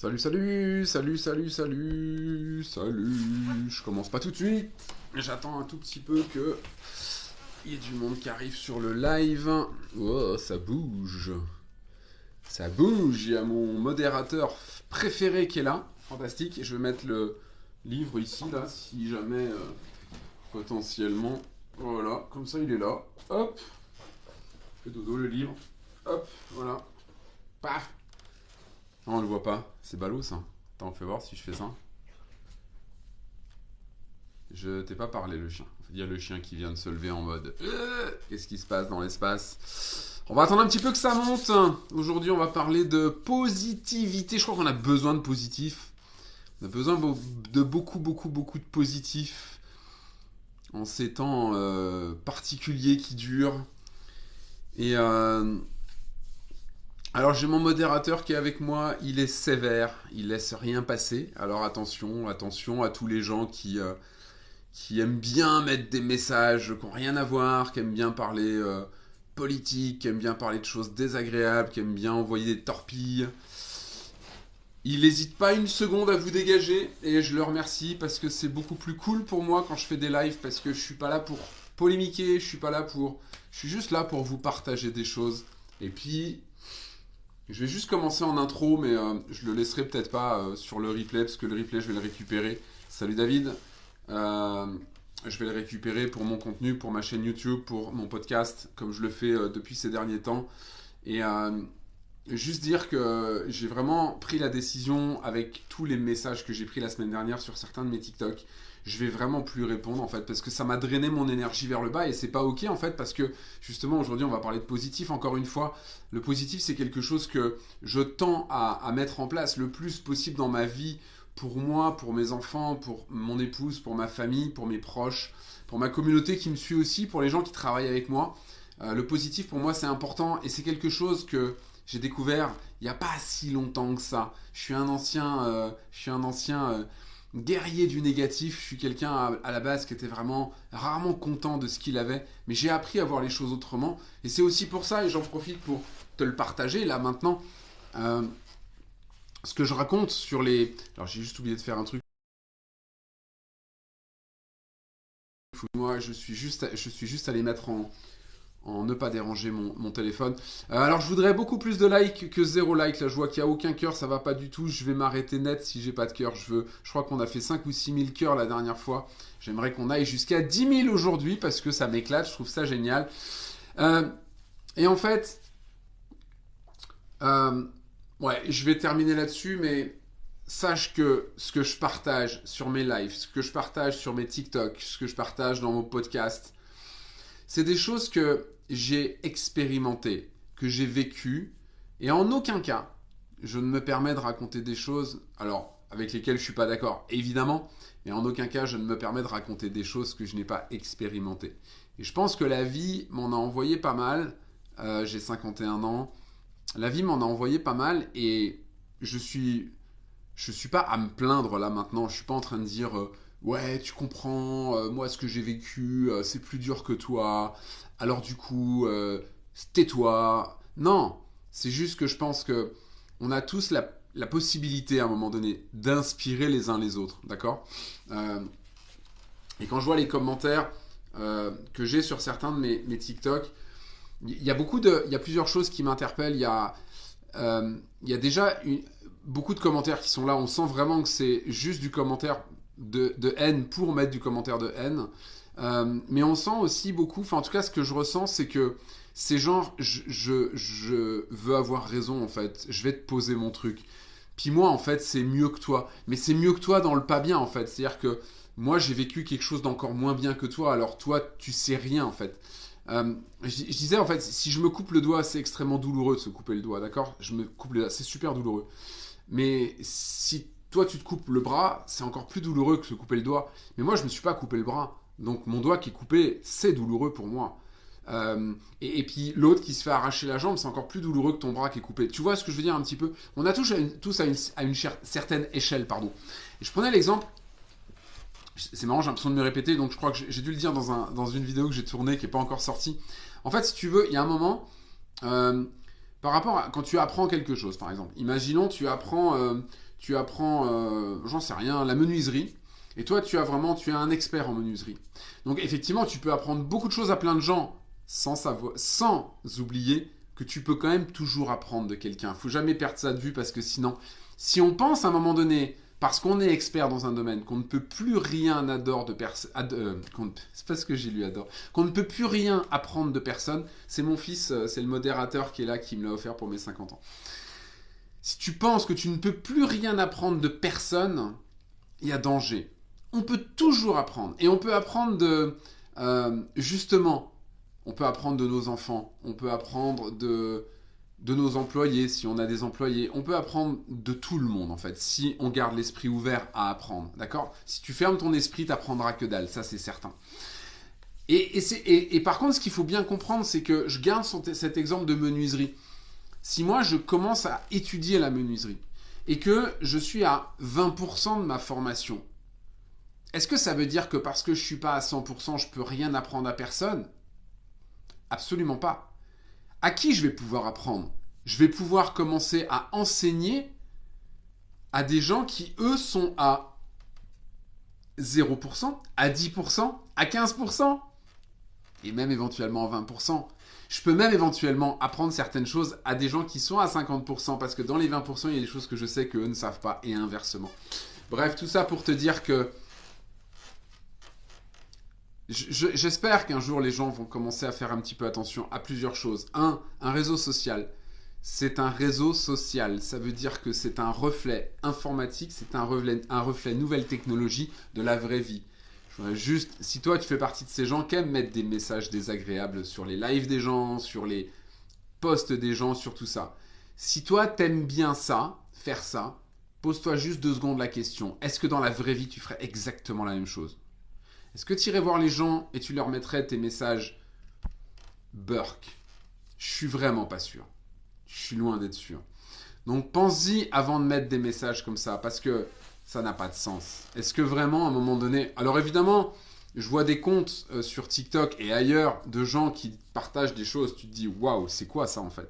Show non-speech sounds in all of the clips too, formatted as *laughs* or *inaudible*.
Salut, salut, salut, salut, salut, salut. Je commence pas tout de suite. J'attends un tout petit peu que il y ait du monde qui arrive sur le live. Oh, ça bouge. Ça bouge. Il y a mon modérateur préféré qui est là. Fantastique. Je vais mettre le livre ici, là, si jamais euh, potentiellement. Voilà, comme ça il est là. Hop. Fais dodo le livre. Hop, voilà. Paf. Non, on le voit pas. C'est ballot ça. Attends, fais voir si je fais ça. Je t'ai pas parlé le chien. Il y a le chien qui vient de se lever en mode euh, Qu'est-ce qui se passe dans l'espace? On va attendre un petit peu que ça monte. Aujourd'hui, on va parler de positivité. Je crois qu'on a besoin de positif. On a besoin de beaucoup, beaucoup, beaucoup de positif en ces temps euh, particuliers qui durent. Et euh, alors j'ai mon modérateur qui est avec moi, il est sévère, il laisse rien passer. Alors attention, attention à tous les gens qui, euh, aiment bien mettre des messages qui n'ont rien à voir, qui aiment bien parler euh, politique, qui aiment bien parler de choses désagréables, qui aiment bien envoyer des torpilles. Il n'hésite pas une seconde à vous dégager et je le remercie parce que c'est beaucoup plus cool pour moi quand je fais des lives parce que je suis pas là pour polémiquer, je suis pas là pour... Je suis juste là pour vous partager des choses. Et puis, je vais juste commencer en intro, mais euh, je le laisserai peut-être pas euh, sur le replay, parce que le replay, je vais le récupérer. Salut David. Euh, je vais le récupérer pour mon contenu, pour ma chaîne YouTube, pour mon podcast, comme je le fais depuis ces derniers temps. Et juste dire que j'ai vraiment pris la décision, avec tous les messages que j'ai pris la semaine dernière sur certains de mes TikTok, je vais vraiment plus répondre en fait parce que ça m'a drainé mon énergie vers le bas et c'est pas ok en fait parce que justement aujourd'hui on va parler de positif. Encore une fois le positif c'est quelque chose que je tends à, mettre en place le plus possible dans ma vie pour moi pour mes enfants pour mon épouse pour ma famille pour mes proches pour ma communauté qui me suit aussi pour les gens qui travaillent avec moi. Euh, le positif pour moi c'est important et c'est quelque chose que j'ai découvert il n'y a pas si longtemps que ça. Je suis un ancien euh, je suis un ancien euh, guerrier du négatif. Je suis quelqu'un à, la base qui était vraiment rarement content de ce qu'il avait, mais j'ai appris à voir les choses autrement. Et c'est aussi pour ça, et j'en profite pour te le partager là maintenant. Euh, ce que je raconte sur les. Alors j'ai juste oublié de faire un truc. Moi, je suis juste, je suis juste allé mettre en, en ne pas déranger mon, téléphone. Euh, alors je voudrais beaucoup plus de likes que zéro like. Là je vois qu'il n'y a aucun cœur, ça va pas du tout. Je vais m'arrêter net si j'ai pas de cœur. Je veux, je crois qu'on a fait 5 ou 6 000 cœurs la dernière fois. J'aimerais qu'on aille jusqu'à 10 000 aujourd'hui parce que ça m'éclate, je trouve ça génial. Euh, et en fait, euh, ouais, je vais terminer là-dessus, mais sache que ce que je partage sur mes lives, ce que je partage sur mes TikTok, ce que je partage dans mon podcast, c'est des choses que j'ai expérimentées, que j'ai vécues, et en aucun cas, je ne me permets de raconter des choses, alors, avec lesquelles je ne suis pas d'accord, évidemment, mais en aucun cas, je ne me permets de raconter des choses que je n'ai pas expérimentées. Et je pense que la vie m'en a envoyé pas mal, euh, j'ai 51 ans, la vie m'en a envoyé pas mal, et je suis... Je suis pas à me plaindre là maintenant, je suis pas en train de dire... Euh, ouais, tu comprends, euh, moi ce que j'ai vécu, euh, c'est plus dur que toi, alors du coup, euh, tais-toi. Non, c'est juste que je pense que on a tous la, possibilité à un moment donné d'inspirer les uns les autres, d'accord? Et quand je vois les commentaires que j'ai sur certains de mes, mes TikTok, il y a beaucoup de, il y a plusieurs choses qui m'interpellent. Il y a, il y a déjà beaucoup de commentaires qui sont là. On sent vraiment que c'est juste du commentaire de, haine pour mettre du commentaire de haine. Euh, mais on sent aussi beaucoup, enfin en tout cas ce que je ressens, c'est que c'est genre, je, je, veux avoir raison en fait, je vais te poser mon truc. Puis moi en fait c'est mieux que toi, mais c'est mieux que toi dans le pas bien en fait, c'est-à-dire que moi j'ai vécu quelque chose d'encore moins bien que toi, alors toi tu sais rien en fait. Euh, je, disais en fait, si je me coupe le doigt, c'est extrêmement douloureux de se couper le doigt, d'accord? Je me coupe le doigt, c'est super douloureux. Mais si toi, tu te coupes le bras, c'est encore plus douloureux que se couper le doigt. Mais moi, je ne me suis pas coupé le bras. Donc, mon doigt qui est coupé, c'est douloureux pour moi. Euh, et, puis, l'autre qui se fait arracher la jambe, c'est encore plus douloureux que ton bras qui est coupé. Tu vois ce que je veux dire un petit peu? On a tous, tous à une, certaine échelle, pardon. Et je prenais l'exemple. C'est marrant, j'ai l'impression de me répéter, donc je crois que j'ai dû le dire dans, un, dans une vidéo que j'ai tournée qui n'est pas encore sortie. En fait, si tu veux, il y a un moment, euh, par rapport à quand tu apprends quelque chose, par exemple. Imaginons, tu apprends, euh, tu apprends, euh, j'en sais rien, la menuiserie. Et toi, tu as vraiment, tu es un expert en menuiserie. Donc effectivement, tu peux apprendre beaucoup de choses à plein de gens sans savoir, sans oublier que tu peux quand même toujours apprendre de quelqu'un. Faut jamais perdre ça de vue parce que sinon, si on pense à un moment donné, parce qu'on est expert dans un domaine, qu'on ne peut plus rien adore de personne, euh, c'est pas ce que j'ai lu adore, qu'on ne peut plus rien apprendre de personne. C'est mon fils, euh, c'est le modérateur qui est là qui me l'a offert pour mes 50 ans. Si tu penses que tu ne peux plus rien apprendre de personne, il y a danger. On peut toujours apprendre. Et on peut apprendre de... Euh, justement, on peut apprendre de nos enfants. On peut apprendre de, de nos employés, si on a des employés. On peut apprendre de tout le monde, en fait, si on garde l'esprit ouvert à apprendre. D'accord? Si tu fermes ton esprit, tu n'apprendras que dalle. Ça, c'est certain. Et, et, et, par contre, ce qu'il faut bien comprendre, c'est que je garde cet exemple de menuiserie si moi je commence à étudier la menuiserie et que je suis à 20% de ma formation, est-ce que ça veut dire que parce que je ne suis pas à 100%, je peux rien apprendre à personne? Absolument pas. À qui je vais pouvoir apprendre? Je vais pouvoir commencer à enseigner à des gens qui, eux, sont à 0%, à 10%, à 15%, et même éventuellement à 20%. Je peux même éventuellement apprendre certaines choses à des gens qui sont à 50% parce que dans les 20%, il y a des choses que je sais qu'eux ne savent pas et inversement. Bref, tout ça pour te dire que j'espère qu'un jour les gens vont commencer à faire un petit peu attention à plusieurs choses. Un, un réseau social. C'est un réseau social. Ça veut dire que c'est un reflet informatique, c'est un reflet, un reflet nouvelle technologie de la vraie vie. Juste, si toi tu fais partie de ces gens qui aiment mettre des messages désagréables sur les lives des gens, sur les posts des gens, sur tout ça. Si toi t'aimes bien ça, faire ça, pose-toi juste deux secondes la question. Est-ce que dans la vraie vie tu ferais exactement la même chose? Est-ce que tu irais voir les gens et tu leur mettrais tes messages Burk? Je suis vraiment pas sûr. Je suis loin d'être sûr. Donc pense-y avant de mettre des messages comme ça parce que ça n'a pas de sens. Est-ce que vraiment, à un moment donné... Alors évidemment, je vois des comptes euh, sur TikTok et ailleurs de gens qui partagent des choses, tu te dis, waouh, c'est quoi ça en fait?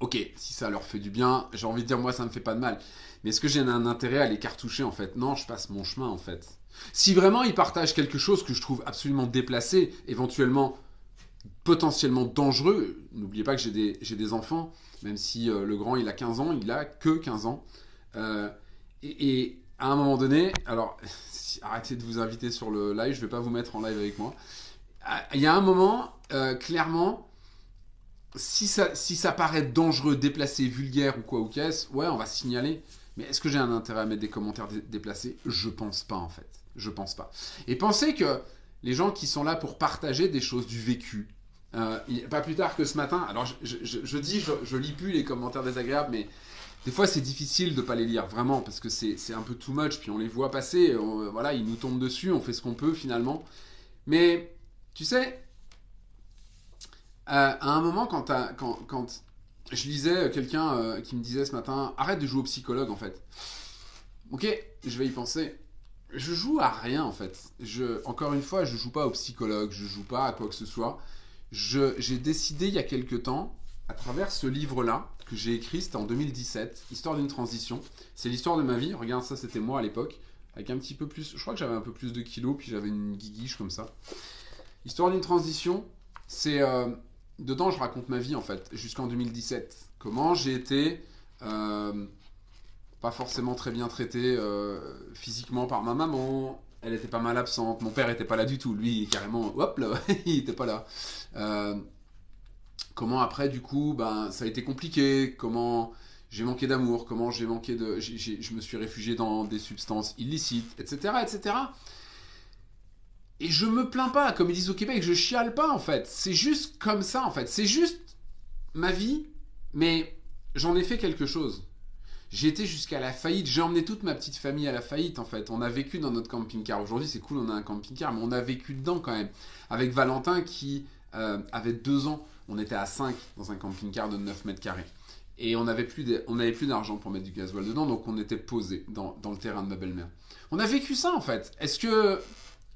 Ok, si ça leur fait du bien, j'ai envie de dire, moi, ça ne me fait pas de mal. Mais est-ce que j'ai un intérêt à les cartoucher en fait? Non, je passe mon chemin en fait. Si vraiment ils partagent quelque chose que je trouve absolument déplacé, éventuellement potentiellement dangereux, n'oubliez pas que j'ai des, des, enfants, même si euh, le grand il a 15 ans, il a que 15 ans, euh, et, à un moment donné, alors *laughs* arrêtez de vous inviter sur le live, je vais pas vous mettre en live avec moi. Ah, il y a un moment, euh, clairement, si ça, si ça paraît dangereux, déplacé, vulgaire ou quoi ou qu'est-ce, ouais, on va signaler. Mais est-ce que j'ai un intérêt à mettre des commentaires déplacés? Je pense pas en fait. Je pense pas. Et pensez que les gens qui sont là pour partager des choses du vécu, euh, pas plus tard que ce matin, alors je, je dis, je, lis plus les commentaires désagréables, mais des fois, c'est difficile de pas les lire, vraiment, parce que c'est un peu too much, puis on les voit passer, voilà, ils nous tombent dessus, on fait ce qu'on peut, finalement. Mais, tu sais, euh, à un moment, quand, je lisais quelqu'un euh, qui me disait ce matin, arrête de jouer au psychologue, en fait. Ok, je vais y penser. Je joue à rien, en fait. Encore une fois, je joue pas au psychologue, je joue pas à quoi que ce soit. J'ai décidé il y a quelque temps, à travers ce livre-là, que j'ai écrit, c'était en 2017, Histoire d'une transition. C'est l'histoire de ma vie. Regarde, ça, c'était moi à l'époque, avec un petit peu plus. Je crois que j'avais un peu plus de kilos, puis j'avais une guiguiche comme ça. Histoire d'une transition, c'est. Euh, dedans, je raconte ma vie, en fait, jusqu'en 2017. Comment j'ai été. Euh, pas forcément très bien traité euh, physiquement par ma maman. Elle était pas mal absente. Mon père était pas là du tout. Lui, carrément, hop là, *laughs* il était pas là. Comment après, du coup, ben, ça a été compliqué. Comment j'ai manqué d'amour. Comment j'ai manqué de. je me suis réfugié dans des substances illicites, etc., etc. Et je me plains pas, comme ils disent au Québec, je chiale pas en fait. C'est juste comme ça en fait. C'est juste ma vie, mais j'en ai fait quelque chose. J'ai été jusqu'à la faillite. J'ai emmené toute ma petite famille à la faillite en fait. On a vécu dans notre camping-car. Aujourd'hui c'est cool, on a un camping-car, mais on a vécu dedans quand même. Avec Valentin qui euh, avait deux ans on était à 5 dans un camping-car de 9 mètres carrés. Et on n'avait plus d'argent pour mettre du gasoil dedans, donc on était posé dans, le terrain de ma belle-mère. On a vécu ça en fait. Est-ce que,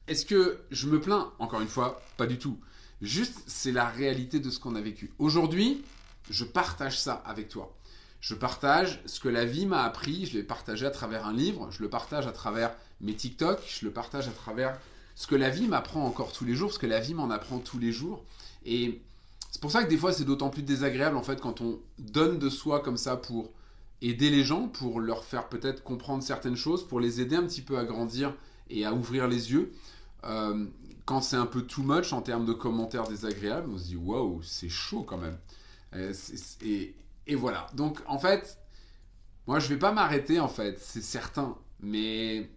est que je me plains? Encore une fois, pas du tout. Juste, c'est la réalité de ce qu'on a vécu. Aujourd'hui, je partage ça avec toi. Je partage ce que la vie m'a appris, je l'ai partagé à travers un livre, je le partage à travers mes TikTok, je le partage à travers ce que la vie m'apprend encore tous les jours, ce que la vie m'en apprend tous les jours. Et c'est pour ça que des fois c'est d'autant plus désagréable en fait quand on donne de soi comme ça pour aider les gens, pour leur faire peut-être comprendre certaines choses, pour les aider un petit peu à grandir et à ouvrir les yeux. Euh, quand c'est un peu too much en termes de commentaires désagréables, on se dit waouh, c'est chaud quand même. Euh, et, et, voilà. Donc en fait, moi je vais pas m'arrêter en fait, c'est certain. Mais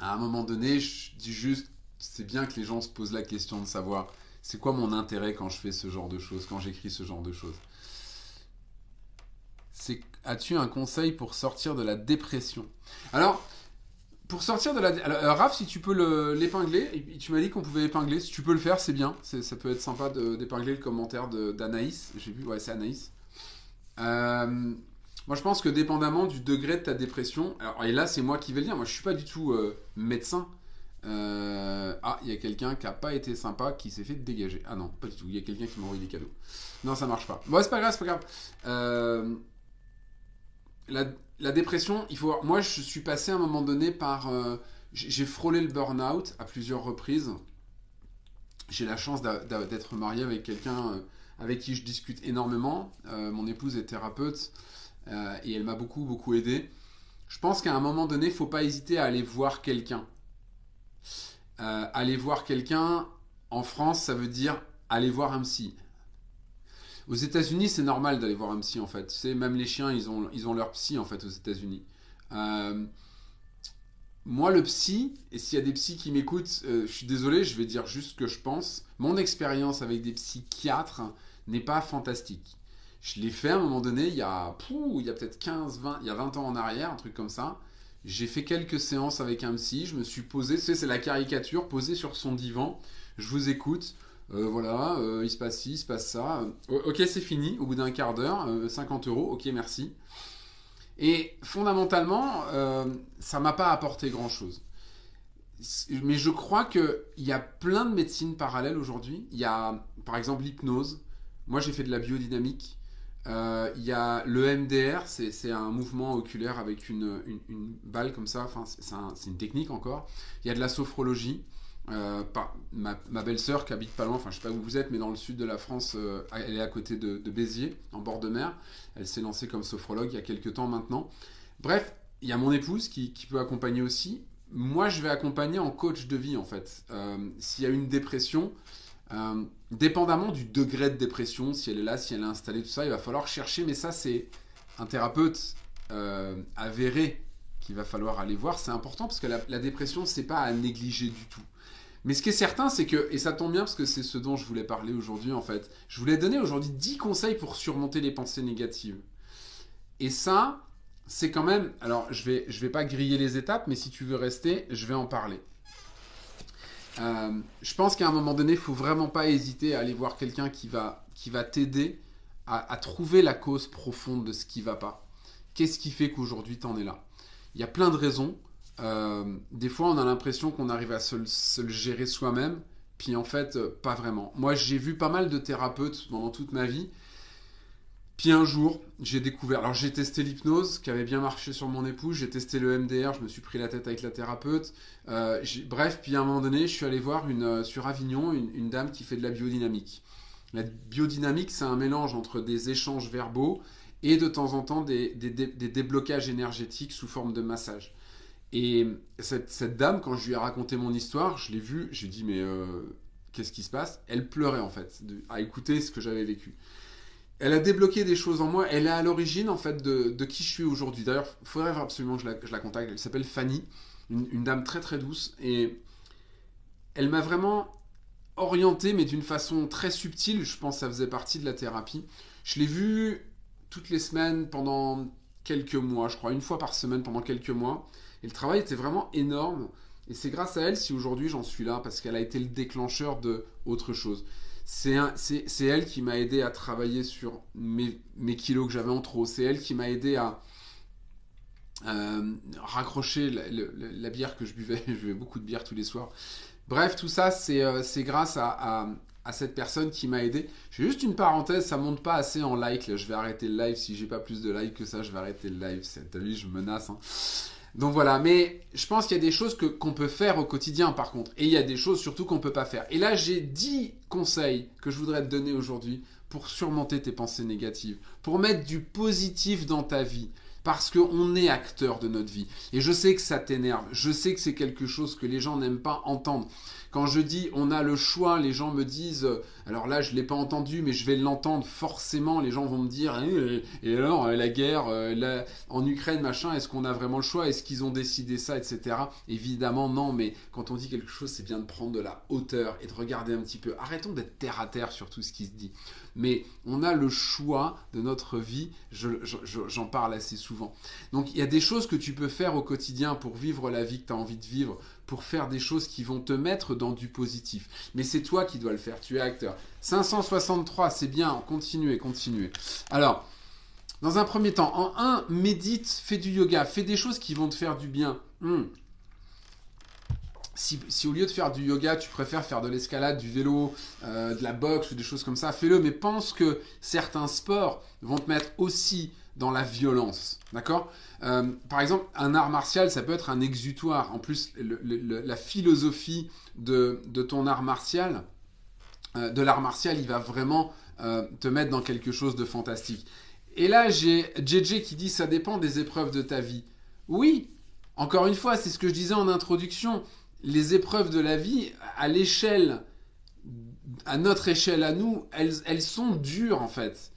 à un moment donné, je dis juste, c'est bien que les gens se posent la question de savoir c'est quoi mon intérêt quand je fais ce genre de choses, quand j'écris ce genre de choses? As-tu un conseil pour sortir de la dépression? Alors, pour sortir de la... Alors, euh, Raph, si tu peux l'épingler, tu m'as dit qu'on pouvait épingler, si tu peux le faire, c'est bien. Ça peut être sympa d'épingler le commentaire d'Anaïs. J'ai vu, ouais, c'est Anaïs. Euh, moi, je pense que dépendamment du degré de ta dépression, et là, c'est moi qui vais le dire, moi, je suis pas du tout euh, médecin. Ah, il y a quelqu'un qui a pas été sympa, qui s'est fait dégager. Ah non, pas du tout. Il y a quelqu'un qui m'a envoyé des cadeaux. Non, ça marche pas. Bon, c'est pas grave, c'est pas grave. la, la dépression, il faut. Moi, je suis passé à un moment donné par. Euh, j'ai frôlé le burn-out à plusieurs reprises. J'ai la chance d'être marié avec quelqu'un euh, avec qui je discute énormément. Euh, mon épouse est thérapeute et elle m'a beaucoup, beaucoup aidé. Je pense qu'à un moment donné, il ne faut pas hésiter à aller voir quelqu'un. Aller voir quelqu'un, en France, ça veut dire aller voir un psy. Aux États-Unis, c'est normal d'aller voir un psy en fait. C'est même les chiens, ils ont, ils ont leur psy en fait aux États-Unis. Euh, moi, le psy, et s'il y a des psys qui m'écoutent, euh, je suis désolé, je vais dire juste ce que je pense. Mon expérience avec des psychiatres n'est pas fantastique. Je l'ai fait à un moment donné, il y a, a peut-être 15, 20, il y a 20 ans en arrière, un truc comme ça. J'ai fait quelques séances avec un psy, je me suis posé, c'est la caricature, posé sur son divan, je vous écoute. Euh, voilà, euh, il se passe ci, il se passe ça. Euh, ok, c'est fini, au bout d'un quart d'heure, 50 euros, ok, merci. Et fondamentalement, ça m'a pas apporté grand-chose. Mais je crois qu'il y a plein de médecines parallèles aujourd'hui. Il y a, par exemple, l'hypnose. Moi, j'ai fait de la biodynamique. Il y a le MDR, c'est un mouvement oculaire avec une, balle comme ça. Enfin, c'est une technique encore. Il y a de la sophrologie. Euh, ma, belle-sœur qui habite pas loin, enfin je sais pas où vous êtes, mais dans le sud de la France, euh, elle est à côté de, Béziers, en bord de mer. Elle s'est lancée comme sophrologue il y a quelques temps maintenant. Bref, il y a mon épouse qui, peut accompagner aussi. Moi, je vais accompagner en coach de vie en fait. Euh, s'il y a une dépression, dépendamment du degré de dépression, si elle est là, si elle est installée, tout ça, il va falloir chercher. Mais ça, c'est un thérapeute avéré qu'il va falloir aller voir. C'est important parce que la, la dépression, c'est pas à négliger du tout. Mais ce qui est certain, c'est que, et ça tombe bien parce que c'est ce dont je voulais parler aujourd'hui en fait, je voulais donner aujourd'hui 10 conseils pour surmonter les pensées négatives. Et ça, c'est quand même, alors je vais, je vais pas griller les étapes, mais si tu veux rester, je vais en parler. Euh, je pense qu'à un moment donné, il faut vraiment pas hésiter à aller voir quelqu'un qui va, qui va t'aider à, trouver la cause profonde de ce qui va pas. Qu'est-ce qui fait qu'aujourd'hui tu en es là? Il y a plein de raisons. Euh, des fois, on a l'impression qu'on arrive à se, le gérer soi-même, puis en fait, euh, pas vraiment. Moi, j'ai vu pas mal de thérapeutes pendant toute ma vie. Puis un jour, j'ai découvert. Alors, j'ai testé l'hypnose, qui avait bien marché sur mon épouse. J'ai testé le MDR, je me suis pris la tête avec la thérapeute. Euh, bref, puis à un moment donné, je suis allé voir une, sur Avignon une, dame qui fait de la biodynamique. La biodynamique, c'est un mélange entre des échanges verbaux et de temps en temps des déblocages énergétiques sous forme de massage. Et cette, dame, quand je lui ai raconté mon histoire, je l'ai vue, j'ai dit mais euh, qu'est-ce qui se passe? Elle pleurait en fait, à écouter ce que j'avais vécu. Elle a débloqué des choses en moi, elle est à l'origine en fait de, qui je suis aujourd'hui. D'ailleurs, il faudrait absolument que je la, contacte, elle s'appelle Fanny, une, dame très très douce, et elle m'a vraiment orienté, mais d'une façon très subtile, je pense que ça faisait partie de la thérapie. Je l'ai vue toutes les semaines pendant quelques mois, je crois, une fois par semaine pendant quelques mois. Et le travail était vraiment énorme. Et c'est grâce à elle si aujourd'hui j'en suis là, parce qu'elle a été le déclencheur de autre chose. C'est elle qui m'a aidé à travailler sur mes, kilos que j'avais en trop. C'est elle qui m'a aidé à euh, raccrocher la, bière que je buvais. *laughs* je buvais beaucoup de bière tous les soirs. Bref, tout ça, c'est euh, grâce à, cette personne qui m'a aidé. J'ai juste une parenthèse, ça monte pas assez en like. Je vais arrêter le live. Si j'ai pas plus de likes que ça, je vais arrêter le live. T'as vu, je menace. Hein. Donc voilà, mais je pense qu'il y a des choses que, qu'on peut faire au quotidien par contre. Et il y a des choses surtout qu'on peut pas faire. Et là, j'ai 10 conseils que je voudrais te donner aujourd'hui pour surmonter tes pensées négatives, pour mettre du positif dans ta vie. Parce qu'on est acteur de notre vie. Et je sais que ça t'énerve. Je sais que c'est quelque chose que les gens n'aiment pas entendre. Quand je dis on a le choix, les gens me disent, euh, alors là je ne l'ai pas entendu, mais je vais l'entendre forcément, les gens vont me dire, eh, et alors euh, la guerre euh, en Ukraine, machin, est-ce qu'on a vraiment le choix? Est-ce qu'ils ont décidé ça, etc. Évidemment non, mais quand on dit quelque chose, c'est bien de prendre de la hauteur et de regarder un petit peu. Arrêtons d'être terre à terre sur tout ce qui se dit. Mais on a le choix de notre vie, j'en parle assez souvent. Donc il y a des choses que tu peux faire au quotidien pour vivre la vie que tu as envie de vivre, pour faire des choses qui vont te mettre dans du positif. Mais c'est toi qui dois le faire, tu es acteur. 563, c'est bien, continuez, continuez. Alors, dans un premier temps, en un, médite, fais du yoga, fais des choses qui vont te faire du bien. Hmm. Si, au lieu de faire du yoga, tu préfères faire de l'escalade, du vélo, euh, de la boxe ou des choses comme ça, fais-le. Mais pense que certains sports vont te mettre aussi dans la violence. D'accord? Euh, Par exemple, un art martial, ça peut être un exutoire. En plus, la philosophie de, ton art martial, euh, de l'art martial, il va vraiment te mettre dans quelque chose de fantastique. Et là, j'ai JJ qui dit ça dépend des épreuves de ta vie. Oui, encore une fois, c'est ce que je disais en introduction. Les épreuves de la vie, à l'échelle, à notre échelle à nous, elles, elles sont dures en fait.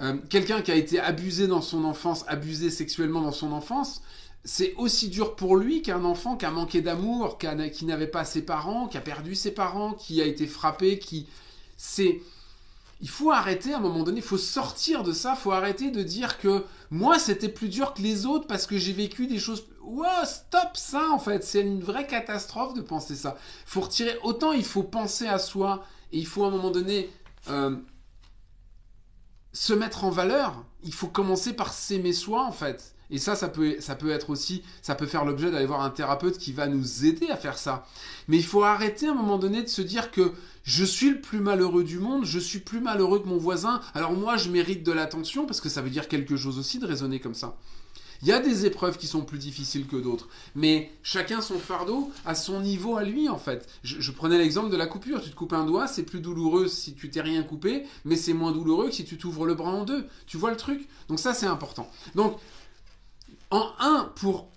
Euh, quelqu'un qui a été abusé dans son enfance, abusé sexuellement dans son enfance, c'est aussi dur pour lui qu'un enfant qui a manqué d'amour, qui, n'avait pas ses parents, qui a perdu ses parents, qui a été frappé, qui... C'est... Il faut arrêter à un moment donné, il faut sortir de ça, il faut arrêter de dire que moi c'était plus dur que les autres parce que j'ai vécu des choses... Wow, stop ça en fait, c'est une vraie catastrophe de penser ça. Il faut retirer, autant il faut penser à soi et il faut à un moment donné... Euh, se mettre en valeur, il faut commencer par s'aimer soi en fait. Et ça, ça peut, ça peut être aussi, ça peut faire l'objet d'aller voir un thérapeute qui va nous aider à faire ça. Mais il faut arrêter à un moment donné de se dire que je suis le plus malheureux du monde, je suis plus malheureux que mon voisin, alors moi je mérite de l'attention, parce que ça veut dire quelque chose aussi de raisonner comme ça. Il y a des épreuves qui sont plus difficiles que d'autres, mais chacun son fardeau à son niveau à lui en fait. Je, prenais l'exemple de la coupure. Tu te coupes un doigt, c'est plus douloureux si tu t'es rien coupé, mais c'est moins douloureux que si tu t'ouvres le bras en deux. Tu vois le truc? Donc ça c'est important. Donc en un, pour,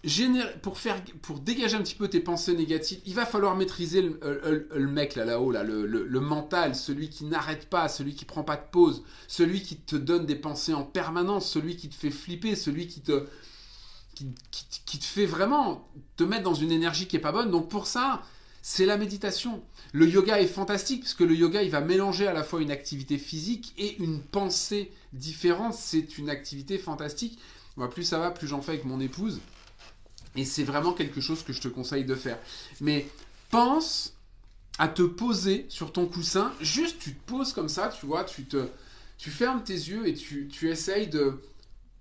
faire, pour dégager un petit peu tes pensées négatives, il va falloir maîtriser le, mec là, là-haut, là, le, le, mental, celui qui n'arrête pas, celui qui prend pas de pause, celui qui te donne des pensées en permanence, celui qui te fait flipper, celui qui te, qui, te fait vraiment te mettre dans une énergie qui est pas bonne. Donc pour ça, c'est la méditation. Le yoga est fantastique parce que le yoga, il va mélanger à la fois une activité physique et une pensée différente. C'est une activité fantastique. Plus ça va, plus j'en fais avec mon épouse. Et c'est vraiment quelque chose que je te conseille de faire. Mais pense à te poser sur ton coussin. Juste, tu te poses comme ça, tu vois, tu te, tu fermes tes yeux et tu, tu essayes de,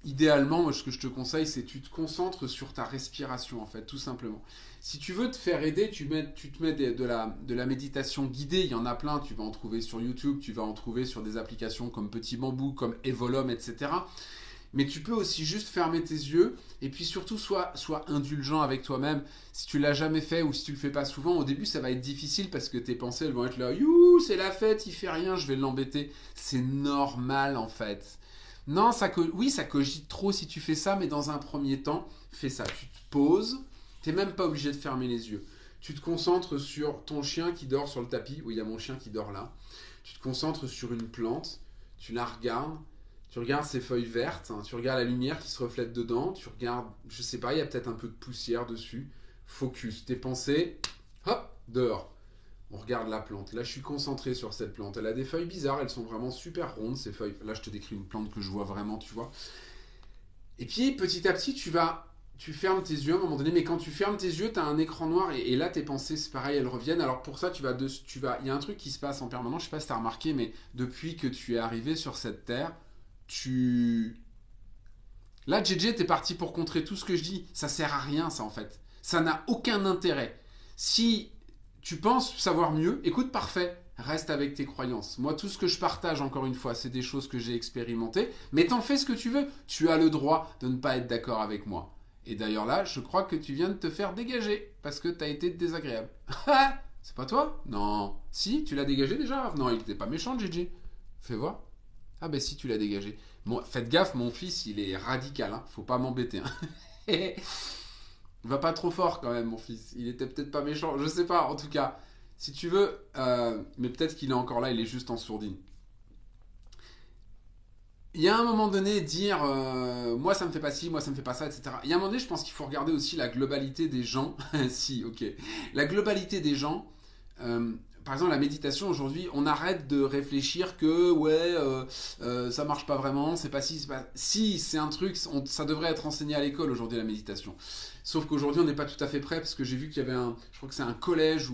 idéalement, moi, ce que je te conseille, c'est tu te concentres sur ta respiration, en fait, tout simplement. Si tu veux te faire aider, tu, mets, te mets de, la, de la méditation guidée, il y en a plein, tu vas en trouver sur YouTube, tu vas en trouver sur des applications comme Petit Bambou, comme Evolum, etc. Mais tu peux aussi juste fermer tes yeux et puis surtout sois, sois indulgent avec toi-même. Si tu l'as jamais fait ou si tu le fais pas souvent, au début ça va être difficile parce que tes pensées elles vont être là, you, c'est la fête, il fait rien, je vais l'embêter. C'est normal en fait. Non, ça oui, ça cogite trop si tu fais ça, mais dans un premier temps, fais ça. Tu te poses, tu n'es même pas obligé de fermer les yeux. Tu te concentres sur ton chien qui dort sur le tapis. Oui, il y a mon chien qui dort là. Tu te concentres sur une plante, tu la regardes, tu regardes ses feuilles vertes, hein. tu regardes la lumière qui se reflète dedans, tu regardes, je sais pas, il y a peut-être un peu de poussière dessus. Focus, tes pensées, hop, dehors on regarde la plante. Là, je suis concentré sur cette plante. Elle a des feuilles bizarres, elles sont vraiment super rondes, ces feuilles. Là, je te décris une plante que je vois vraiment, tu vois. Et puis, petit à petit, tu vas... Tu fermes tes yeux à un moment donné, mais quand tu fermes tes yeux, tu as un écran noir et, là, tes pensées, c'est pareil, elles reviennent. Alors pour ça, tu vas, tu vas, il y a un truc qui se passe en permanence. Je sais pas si as remarqué, mais depuis que tu es arrivé sur cette terre, tu, Là, JJ, t'es parti pour contrer tout ce que je dis. Ça sert à rien, ça, en fait. Ça n'a aucun intérêt. Si tu penses savoir mieux, écoute, parfait. reste avec tes croyances. Moi, tout ce que je partage, encore une fois, c'est des choses que j'ai expérimentées, mais t'en fais ce que tu veux. Tu as le droit de ne pas être d'accord avec moi. Et d'ailleurs là, je crois que tu viens de te faire dégager parce que t'as été désagréable. *laughs* c'est pas toi? Non. Si, tu l'as dégagé déjà Non, il était pas méchant, Gigi. Fais voir. Ah ben si, tu l'as dégagé. Bon, faites gaffe, mon fils, il est radical. Hein. Faut pas m'embêter. Hein. *laughs* Va pas trop fort quand même, mon fils. Il était peut-être pas méchant. Je sais pas, en tout cas. Si tu veux, euh, mais peut-être qu'il est encore là, il est juste en sourdine. Il y a un moment donné, dire euh, moi ça me fait pas ci, moi ça me fait pas ça, etc. Il y a un moment donné, je pense qu'il faut regarder aussi la globalité des gens. *laughs* si, ok. La globalité des gens. Euh, par exemple, la méditation aujourd'hui, on arrête de réfléchir que ouais, ça marche pas vraiment, c'est pas si, c'est pas. Si, c'est un truc, ça devrait être enseigné à l'école aujourd'hui la méditation. Sauf qu'aujourd'hui, on n'est pas tout à fait prêt parce que j'ai vu qu'il y avait un, je crois que c'est un collège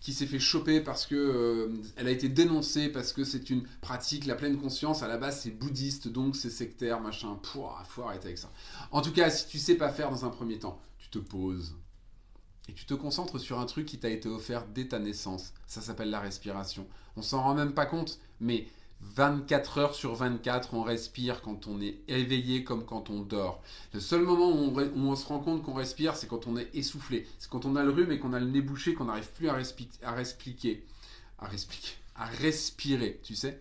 qui s'est fait choper parce que euh, elle a été dénoncée parce que c'est une pratique, la pleine conscience, à la base c'est bouddhiste, donc c'est sectaire, machin. Pouah, faut arrêter avec ça. En tout cas, si tu sais pas faire dans un premier temps, tu te poses et tu te concentres sur un truc qui t'a été offert dès ta naissance. Ça s'appelle la respiration. On s'en rend même pas compte, mais 24 heures sur 24, on respire quand on est éveillé comme quand on dort. Le seul moment où on, se rend compte qu'on respire, c'est quand on est essoufflé. C'est quand on a le rhume et qu'on a le nez bouché, qu'on n'arrive plus à, à, respiquer, à, à respirer, tu sais.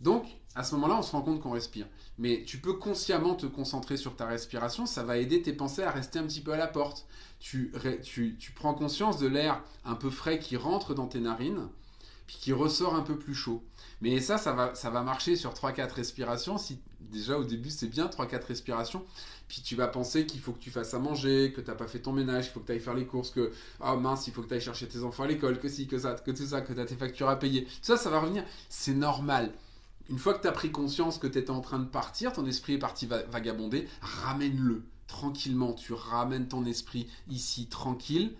Donc, à ce moment-là, on se rend compte qu'on respire. Mais tu peux consciemment te concentrer sur ta respiration, ça va aider tes pensées à rester un petit peu à la porte. Tu, prends conscience de l'air un peu frais qui rentre dans tes narines, puis qui ressort un peu plus chaud. Mais ça, ça va, ça va marcher sur 3-4 respirations. Si déjà au début c'est bien 3-4 respirations, puis tu vas penser qu'il faut que tu fasses à manger, que tu n'as pas fait ton ménage, qu'il faut que tu ailles faire les courses, que oh mince, il faut que tu ailles chercher tes enfants à l'école, que si, que ça, que tout ça, que tu as tes factures à payer. Ça, ça va revenir. C'est normal. Une fois que tu as pris conscience que tu étais en train de partir, ton esprit est parti vagabonder, ramène-le tranquillement. Tu ramènes ton esprit ici tranquille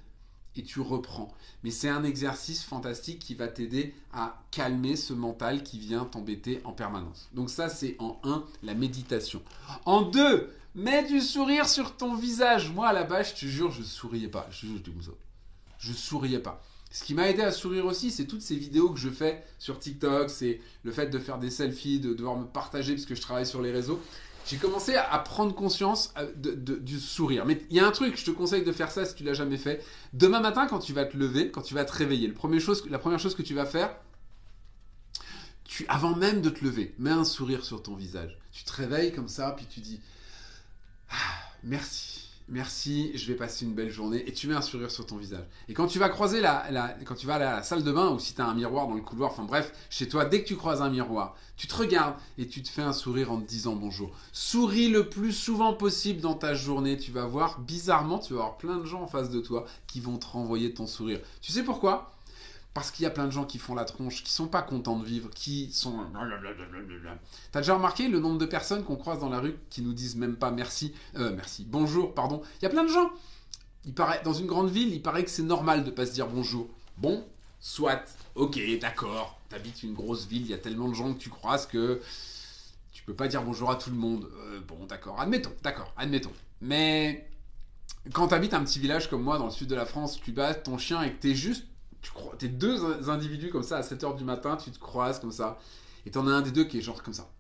et tu reprends. Mais c'est un exercice fantastique qui va t'aider à calmer ce mental qui vient t'embêter en permanence. Donc ça, c'est en 1, la méditation. En 2, mets du sourire sur ton visage. Moi, à la base, je te jure, je souriais pas. Je, je, je souriais pas. Ce qui m'a aidé à sourire aussi, c'est toutes ces vidéos que je fais sur TikTok, c'est le fait de faire des selfies, de devoir me partager parce que je travaille sur les réseaux j'ai commencé à prendre conscience euh, du sourire. Mais il y a un truc, je te conseille de faire ça si tu l'as jamais fait. Demain matin, quand tu vas te lever, quand tu vas te réveiller, la première chose que tu vas faire, tu, avant même de te lever, mets un sourire sur ton visage. Tu te réveilles comme ça, puis tu dis ah, merci merci, je vais passer une belle journée, et tu mets un sourire sur ton visage. Et quand tu vas croiser la, tu vas à la salle de bain, ou si tu as un miroir dans le couloir, enfin bref, chez toi, dès que tu croises un miroir, tu te regardes et tu te fais un sourire en te disant bonjour. Souris le plus souvent possible dans ta journée, tu vas voir, bizarrement, tu vas avoir plein de gens en face de toi qui vont te renvoyer ton sourire. Tu sais pourquoi? Parce qu'il y a plein de gens qui font la tronche, qui sont pas contents de vivre, qui sont... T'as déjà remarqué le nombre de personnes qu'on croise dans la rue qui nous disent même pas merci, euh, merci, bonjour, pardon? Il y a plein de gens. Il paraît, dans une grande ville, il paraît que c'est normal de pas se dire bonjour. Bon, soit, ok, d'accord. T'habites une grosse ville, il y a tellement de gens que tu croises que tu peux pas dire bonjour à tout le monde. Euh, bon, d'accord, admettons, d'accord, admettons. Mais quand t'habites un petit village comme moi dans le sud de la France, tu bats ton chien et que t'es juste tu crois, t'es deux individus comme ça à 7h du matin, tu te croises comme ça, et t'en as un des deux qui est genre comme ça.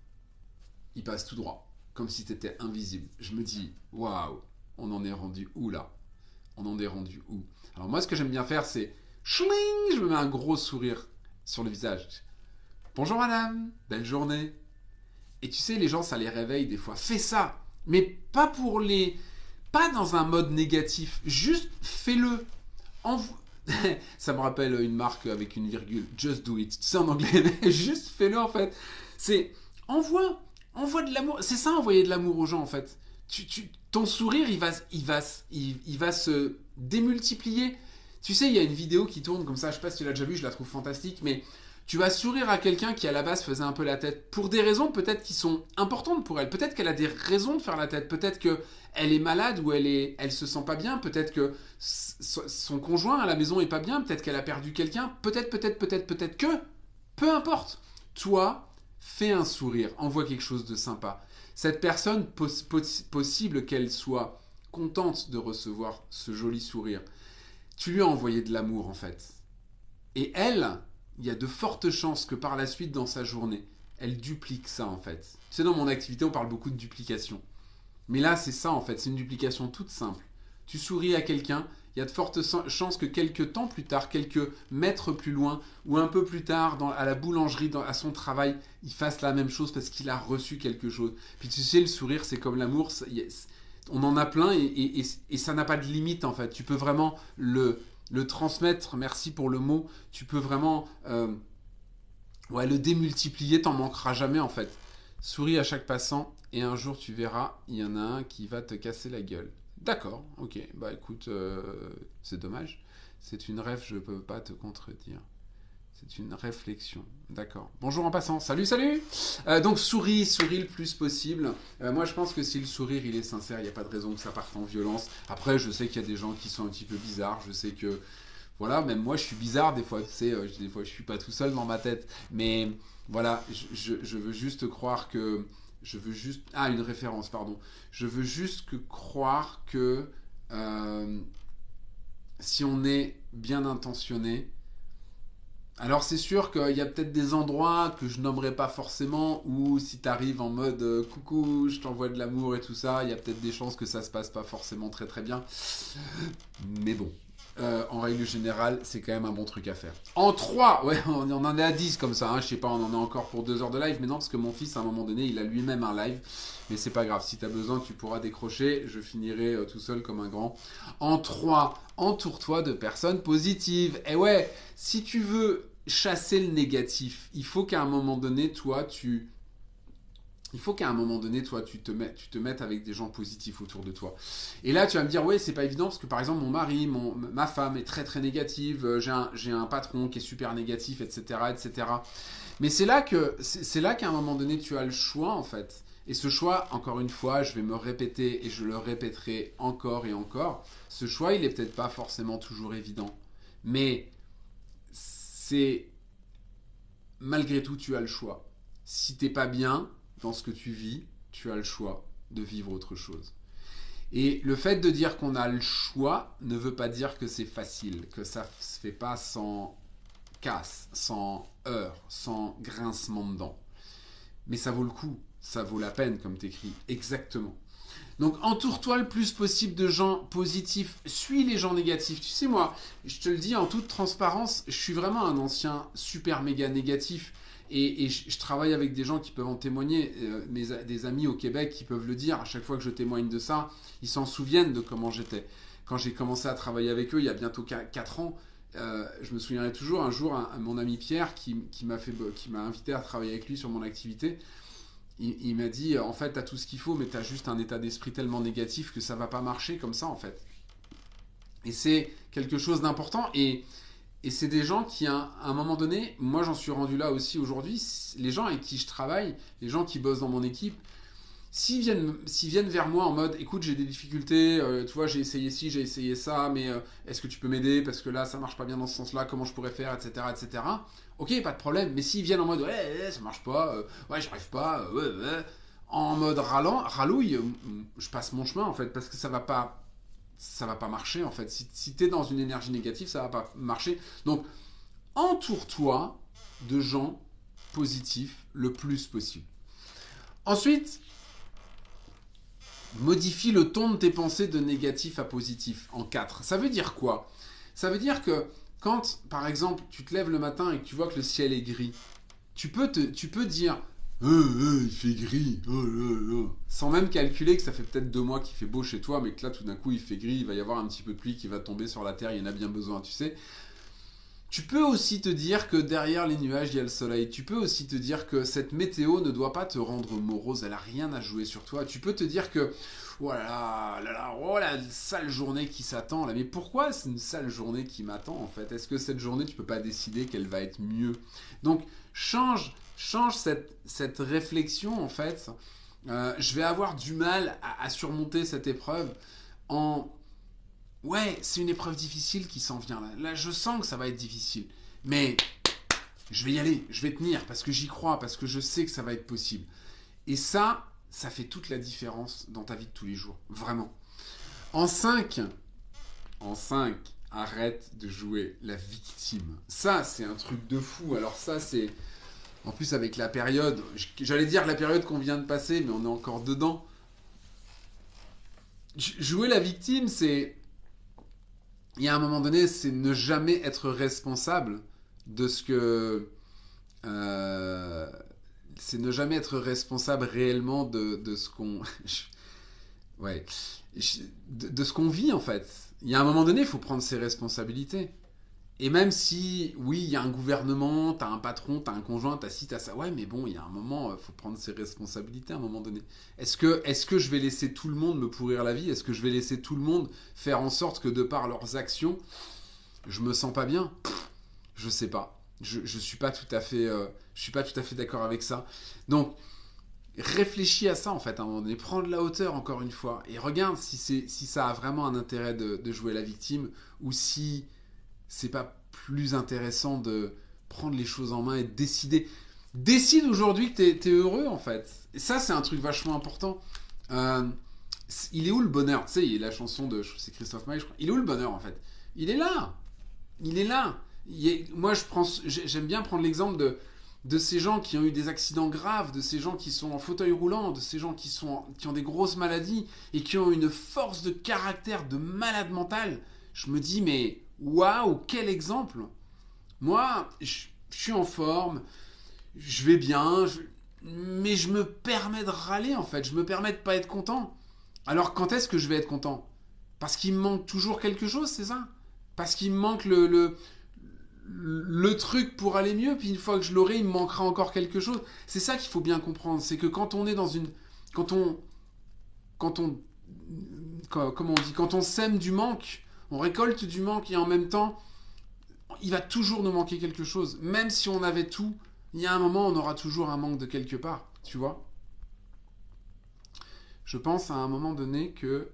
Il passe tout droit, comme si t'étais invisible. Je me dis, waouh, on en est rendu où là? On en est rendu où? Alors moi, ce que j'aime bien faire, c'est schling, je me mets un gros sourire sur le visage. Bonjour madame, belle journée. Et tu sais, les gens, ça les réveille des fois. Fais ça, mais pas pour les, pas dans un mode négatif. Juste fais-le. *laughs* ça me rappelle une marque avec une virgule. Just do it. Sais en anglais, *laughs* juste fais-le en fait. C'est envoie, envoie de l'amour. C'est ça envoyer de l'amour aux gens en fait. Tu, ton sourire, il va, il va, il, va se démultiplier. Tu sais, il y a une vidéo qui tourne comme ça. Je sais pas si tu l'as déjà vu. Je la trouve fantastique, mais tu vas sourire à quelqu'un qui à la base faisait un peu la tête pour des raisons peut-être qui sont importantes pour elle. Peut-être qu'elle a des raisons de faire la tête. Peut-être que elle est malade ou elle est, elle se sent pas bien. Peut-être que son conjoint à la maison est pas bien. Peut-être qu'elle a perdu quelqu'un. Peut-être, peut-être, peut-être, peut-être que. Peu importe. Toi, fais un sourire. Envoie quelque chose de sympa. Cette personne, possible qu'elle soit contente de recevoir ce joli sourire. Tu lui as envoyé de l'amour en fait. Et elle, il y a de fortes chances que par la suite dans sa journée, elle duplique ça en fait. Sais, dans mon activité, on parle beaucoup de duplication. Mais là, c'est ça en fait, c'est une duplication toute simple. Tu souris à quelqu'un, il y a de fortes chances que quelques temps plus tard, quelques mètres plus loin, ou un peu plus tard, à la boulangerie, à son travail, il fasse la même chose parce qu'il a reçu quelque chose. Puis tu sais, le sourire, c'est comme l'amour, on en a plein et, ça n'a pas de limite en fait. Tu peux vraiment le, transmettre, merci pour le mot, tu peux vraiment euh, le démultiplier, t'en manqueras jamais en fait. Souris à chaque passant et un jour tu verras, il y en a un qui va te casser la gueule. D'accord, ok, bah écoute, euh, c'est dommage. C'est une rêve, je ne peux pas te contredire. C'est une réflexion. D'accord. Bonjour en passant. Salut, salut euh, Donc souris, souris le plus possible. Euh, moi je pense que si le sourire il est sincère, il n'y a pas de raison que ça parte en violence. Après je sais qu'il y a des gens qui sont un petit peu bizarres. Je sais que... Voilà, même moi je suis bizarre des fois. Tu sais, des fois je suis pas tout seul dans ma tête. Mais voilà, je, je veux juste croire que je veux juste... Ah, une référence, pardon. Je veux juste que croire que euh, si on est bien intentionné, alors c'est sûr qu'il y a peut-être des endroits que je nommerai pas forcément où si tu arrives en mode euh, coucou, je t'envoie de l'amour et tout ça, il y a peut-être des chances que ça se passe pas forcément très très bien. Mais bon, euh, en règle générale, c'est quand même un bon truc à faire. En 3, ouais, *laughs* on, en est à 10 comme ça, hein, je sais pas, on en est encore pour 2 heures de live, mais non, parce que mon fils, à un moment donné, il a lui-même un live, mais c'est pas grave, si tu as besoin, tu pourras décrocher, je finirai euh, tout seul comme un grand. En 3, entoure-toi de personnes positives. Et ouais, si tu veux chasser le négatif, il faut qu'à un moment donné, toi, tu il faut qu'à un moment donné, toi, tu te, mettes, tu te mettes avec des gens positifs autour de toi. Et là, tu vas me dire, ouais, c'est pas évident parce que par exemple, mon mari, mon, ma femme est très très négative, euh, j'ai un, un, patron qui est super négatif, etc., etc. Mais c'est là que, c'est là qu'à un moment donné, tu as le choix en fait. Et ce choix, encore une fois, je vais me répéter et je le répéterai encore et encore. Ce choix, il est peut-être pas forcément toujours évident, mais c'est malgré tout, tu as le choix. Si t'es pas bien, dans ce que tu vis, tu as le choix de vivre autre chose. Et le fait de dire qu'on a le choix ne veut pas dire que c'est facile, que ça ne se fait pas sans casse, sans heurts, sans grincement de dents. Mais ça vaut le coup, ça vaut la peine, comme t'écris, exactement. Donc entoure-toi le plus possible de gens positifs, suis les gens négatifs. Tu sais, moi, je te le dis en toute transparence, je suis vraiment un ancien super méga négatif. Et, je, travaille avec des gens qui peuvent en témoigner, euh, mes, des amis au Québec qui peuvent le dire. À chaque fois que je témoigne de ça, ils s'en souviennent de comment j'étais. Quand j'ai commencé à travailler avec eux, il y a bientôt 4 ans, euh, je me souviendrai toujours un jour, mon ami Pierre qui, qui m'a invité à travailler avec lui sur mon activité. Il, m'a dit en fait, tu as tout ce qu'il faut, mais tu as juste un état d'esprit tellement négatif que ça va pas marcher comme ça en fait. Et c'est quelque chose d'important. Et et c'est des gens qui, à un moment donné, moi j'en suis rendu là aussi aujourd'hui, les gens avec qui je travaille, les gens qui bossent dans mon équipe, s'ils viennent, viennent vers moi en mode écoute, j'ai des difficultés, euh, tu vois, j'ai essayé ci, j'ai essayé ça, mais euh, est-ce que tu peux m'aider parce que là ça marche pas bien dans ce sens-là, comment je pourrais faire, etc. etc. Ok, pas de problème, mais s'ils viennent en mode ouais, ça marche pas, euh, ouais, j'arrive pas, ouais, ouais, en mode ralent, rallouille, je passe mon chemin en fait parce que ça va pas ça va pas marcher en fait. Si, si tu es dans une énergie négative, ça va pas marcher. Donc, entoure-toi de gens positifs le plus possible. Ensuite, modifie le ton de tes pensées de négatif à positif en 4. Ça veut dire quoi? Ça veut dire que quand, par exemple, tu te lèves le matin et que tu vois que le ciel est gris, tu peux, te, tu peux dire euh, euh, il fait gris, oh sans même calculer que ça fait peut-être deux mois qu'il fait beau chez toi, mais que là tout d'un coup il fait gris, il va y avoir un petit peu de pluie qui va tomber sur la terre, il y en a bien besoin, tu sais. Tu peux aussi te dire que derrière les nuages, il y a le soleil. Tu peux aussi te dire que cette météo ne doit pas te rendre morose, elle a rien à jouer sur toi. Tu peux te dire que, voilà, oh, oh la sale journée qui s'attend là. Mais pourquoi c'est une sale journée qui m'attend en fait? Est-ce que cette journée, tu peux pas décider qu'elle va être mieux? Donc, change change cette, réflexion, en fait. Euh, je vais avoir du mal à, surmonter cette épreuve en... Ouais, c'est une épreuve difficile qui s'en vient là. Là, je sens que ça va être difficile. Mais je vais y aller, je vais tenir parce que j'y crois, parce que je sais que ça va être possible. Et ça, ça fait toute la différence dans ta vie de tous les jours. Vraiment. En 5, en 5, arrête de jouer la victime. Ça, c'est un truc de fou. Alors ça, c'est... En plus, avec la période, j'allais dire la période qu'on vient de passer, mais on est encore dedans. Jouer la victime, c'est... Il y a un moment donné, c'est ne jamais être responsable de ce que... Euh, c'est ne jamais être responsable réellement de, de ce qu'on... *laughs* ouais. De, de ce qu'on vit, en fait. Il y a un moment donné, il faut prendre ses responsabilités. Et même si, oui, il y a un gouvernement, t'as un patron, t'as un conjoint, t'as ci, t'as ça, ouais, mais bon, il y a un moment, il euh, faut prendre ses responsabilités à un moment donné. Est-ce que, est que je vais laisser tout le monde me pourrir la vie? Est-ce que je vais laisser tout le monde faire en sorte que de par leurs actions, je me sens pas bien? Je sais pas. Je, je suis pas tout à fait, euh, fait d'accord avec ça. Donc, réfléchis à ça en fait à un moment donné, prends de la hauteur encore une fois et regarde si, si ça a vraiment un intérêt de jouer la victime ou si c'est pas plus intéressant de prendre les choses en main et de décider. Décide aujourd'hui que tu es, heureux en fait. Et ça, c'est un truc vachement important. Euh, il est où le bonheur? Tu sais, il y a la chanson de. C'est Christophe Maé, je crois. Il est où le bonheur en fait? Il est là Il est là Moi, j'aime bien prendre l'exemple de, de ces gens qui ont eu des accidents graves, de ces gens qui sont en fauteuil roulant, de ces gens qui, sont, qui ont des grosses maladies et qui ont une force de caractère de malade mental. Je me dis, mais Waouh, quel exemple Moi, je, suis en forme, je vais bien, mais je me permets de râler en fait, je me permets de pas être content. Alors quand est-ce que je vais être content? Parce qu'il me manque toujours quelque chose, c'est ça? Parce qu'il me manque le, le, le truc pour aller mieux, puis une fois que je l'aurai, il me manquera encore quelque chose. C'est ça qu'il faut bien comprendre, c'est que quand on est dans une... Quand on... Quand on... comment on dit Quand on sème du manque, on récolte du manque et en même temps, il va toujours nous manquer quelque chose. Même si on avait tout, il y a un moment, on aura toujours un manque de quelque part, tu vois. Je pense à un moment donné que...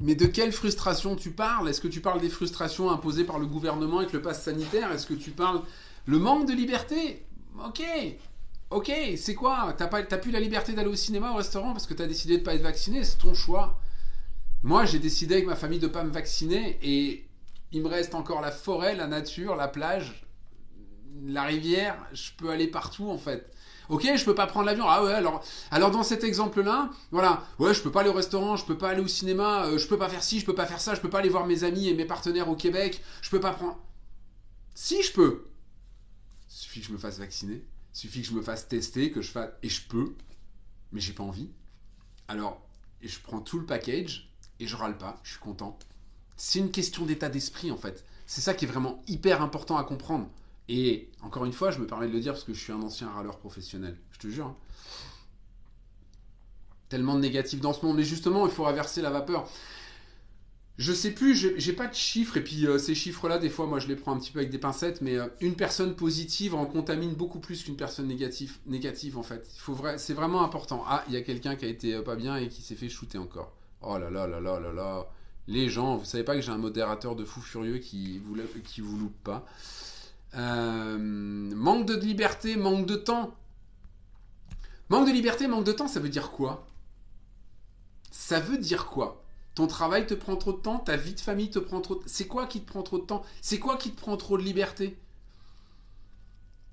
Mais de quelle frustration tu parles? Est-ce que tu parles des frustrations imposées par le gouvernement avec le pass sanitaire? Est-ce que tu parles le manque de liberté? Ok, Ok, c'est quoi T'as pas, plus la liberté d'aller au cinéma, au restaurant parce que t'as décidé de pas être vacciné, c'est ton choix. Moi, j'ai décidé avec ma famille de pas me vacciner et il me reste encore la forêt, la nature, la plage, la rivière. Je peux aller partout en fait. Ok, je peux pas prendre l'avion. Ah ouais, alors, alors dans cet exemple-là, voilà, ouais, je peux pas aller au restaurant, je peux pas aller au cinéma, euh, je peux pas faire ci, je peux pas faire ça, je peux pas aller voir mes amis et mes partenaires au Québec, je peux pas prendre. Si je peux, il suffit que je me fasse vacciner. Il suffit que je me fasse tester, que je fasse. Et je peux, mais j'ai pas envie. Alors, je prends tout le package et je râle pas, je suis content. C'est une question d'état d'esprit en fait. C'est ça qui est vraiment hyper important à comprendre. Et encore une fois, je me permets de le dire parce que je suis un ancien râleur professionnel. Je te jure. Hein. Tellement de négatifs dans ce monde. Mais justement, il faut inverser la vapeur. Je sais plus, j'ai pas de chiffres, et puis euh, ces chiffres-là, des fois, moi je les prends un petit peu avec des pincettes, mais euh, une personne positive en contamine beaucoup plus qu'une personne négative, négative en fait. C'est vraiment important. Ah, il y a quelqu'un qui a été euh, pas bien et qui s'est fait shooter encore. Oh là là là là là là. Les gens, vous savez pas que j'ai un modérateur de fou furieux qui vous, qui vous loupe pas. manque de liberté, manque de temps. Manque de liberté, manque de temps, ça veut dire quoi? Ça veut dire quoi? Ton travail te prend trop de temps, ta vie de famille te prend trop de... C'est quoi qui te prend trop de temps? C'est quoi qui te prend trop de liberté?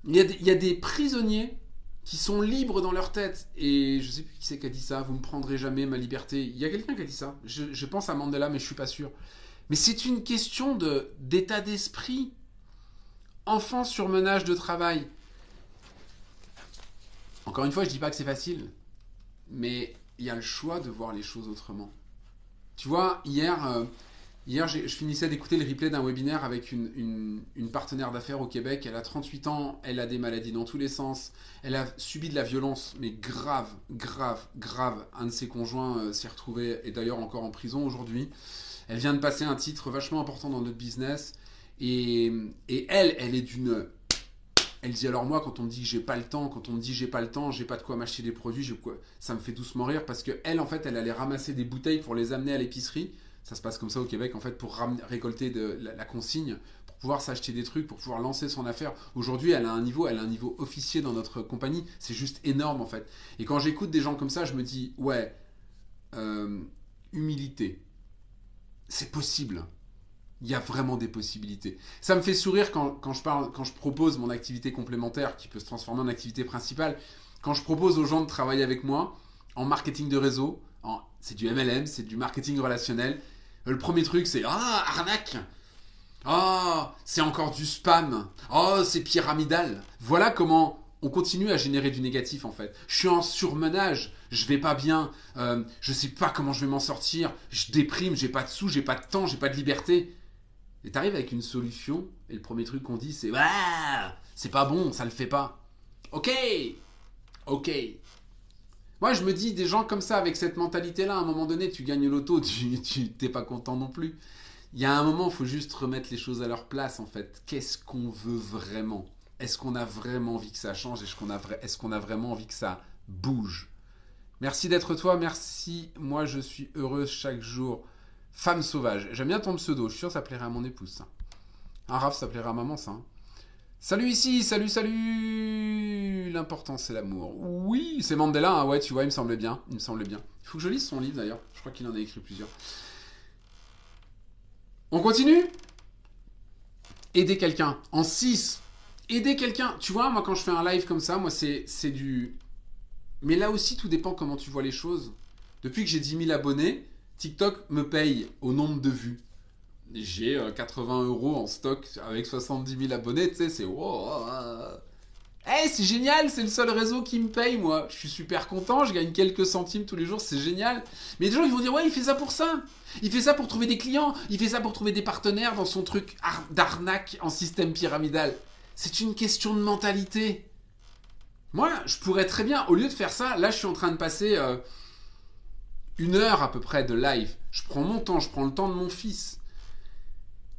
Il y, a des, prisonniers qui sont libres dans leur tête. Et je sais plus qui c'est qui a dit ça, vous me prendrez jamais ma liberté. Il y a quelqu'un qui a dit ça. Je, pense à Mandela, mais je suis pas sûr. Mais c'est une question d'état d'esprit. Enfant sur menage de travail. Encore une fois, je dis pas que c'est facile. Mais il y a le choix de voir les choses autrement. Tu vois, hier, euh, hier je finissais d'écouter le replay d'un webinaire avec une, partenaire d'affaires au Québec. Elle a 38 ans, elle a des maladies dans tous les sens. Elle a subi de la violence, mais grave, grave, grave. Un de ses conjoints euh, s'est retrouvé, et d'ailleurs encore en prison aujourd'hui. Elle vient de passer un titre vachement important dans notre business. Et elle, elle est d'une elle dit alors moi quand on me dit j'ai pas le temps, quand on me dit j'ai pas le temps, j'ai pas de quoi m'acheter des produits, ça me fait doucement rire parce que elle en fait elle allait ramasser des bouteilles pour les amener à l'épicerie. Ça se passe comme ça au Québec en fait pour récolter de la, consigne, pour pouvoir s'acheter des trucs, pour pouvoir lancer son affaire. Aujourd'hui elle a un niveau, elle a un niveau officier dans notre compagnie, c'est juste énorme en fait. Et quand j'écoute des gens comme ça, je me dis ouais. Euh, humilité. C'est possible. Il y a vraiment des possibilités. Ça me fait sourire quand, quand, je parle, quand je propose mon activité complémentaire qui peut se transformer en activité principale. Quand je propose aux gens de travailler avec moi en marketing de réseau, c'est du MLM, c'est du marketing relationnel. Le premier truc, c'est Ah, arnaque Oh, c'est encore du spam. Oh, c'est pyramidal. Voilà comment on continue à générer du négatif en fait. Je suis en surmenage, je vais pas bien, euh, je sais pas comment je vais m'en sortir, je déprime, j'ai pas de sous, j'ai pas de temps, j'ai pas de liberté. Et t'arrives avec une solution, et le premier truc qu'on dit c'est bah, c'est pas bon, ça le fait pas. Ok, ok. Moi je me dis des gens comme ça avec cette mentalité-là, à un moment donné tu gagnes l'auto, *laughs* tu t'es pas content non plus. Il y a un moment, il faut juste remettre les choses à leur place en fait. Qu'est-ce qu'on veut vraiment? Est-ce qu'on a vraiment envie que ça change? Est-ce qu'on a, a vraiment envie que ça bouge? Merci d'être toi, merci. Moi, je suis heureuse chaque jour. Femme sauvage. J'aime bien ton pseudo. Je suis sûr que ça plairait à mon épouse, ça. Un Raph, ça plairait à maman, ça. Hein. Salut ici, salut, salut L'important, c'est l'amour. Oui, c'est Mandela, hein. ouais, tu vois, il me semblait bien. Il me semblait bien. Il faut que je lise son livre, d'ailleurs. Je crois qu'il en a écrit plusieurs. On continue? Aider quelqu'un. En 6, aider quelqu'un. Tu vois, moi, quand je fais un live comme ça, moi, c'est du. Mais là aussi, tout dépend comment tu vois les choses. Depuis que j'ai 10 000 abonnés, TikTok me paye au nombre de vues. J'ai 80 euh, euros en stock avec 70 000 abonnés, tu sais, c'est. Eh, c'est génial, c'est le seul réseau qui me paye, moi. Je suis super content, je gagne quelques centimes tous les jours, c'est génial. Mais des gens, ils vont dire, ouais, il fait ça pour ça. Il fait ça pour trouver des clients, il fait ça pour trouver des partenaires dans son truc d'arnaque en système pyramidal. C'est une question de mentalité. Moi, je pourrais très bien, au lieu de faire ça, là, je suis en train de passer euh, une heure à peu près de live. Je prends mon temps, je prends le temps de mon fils.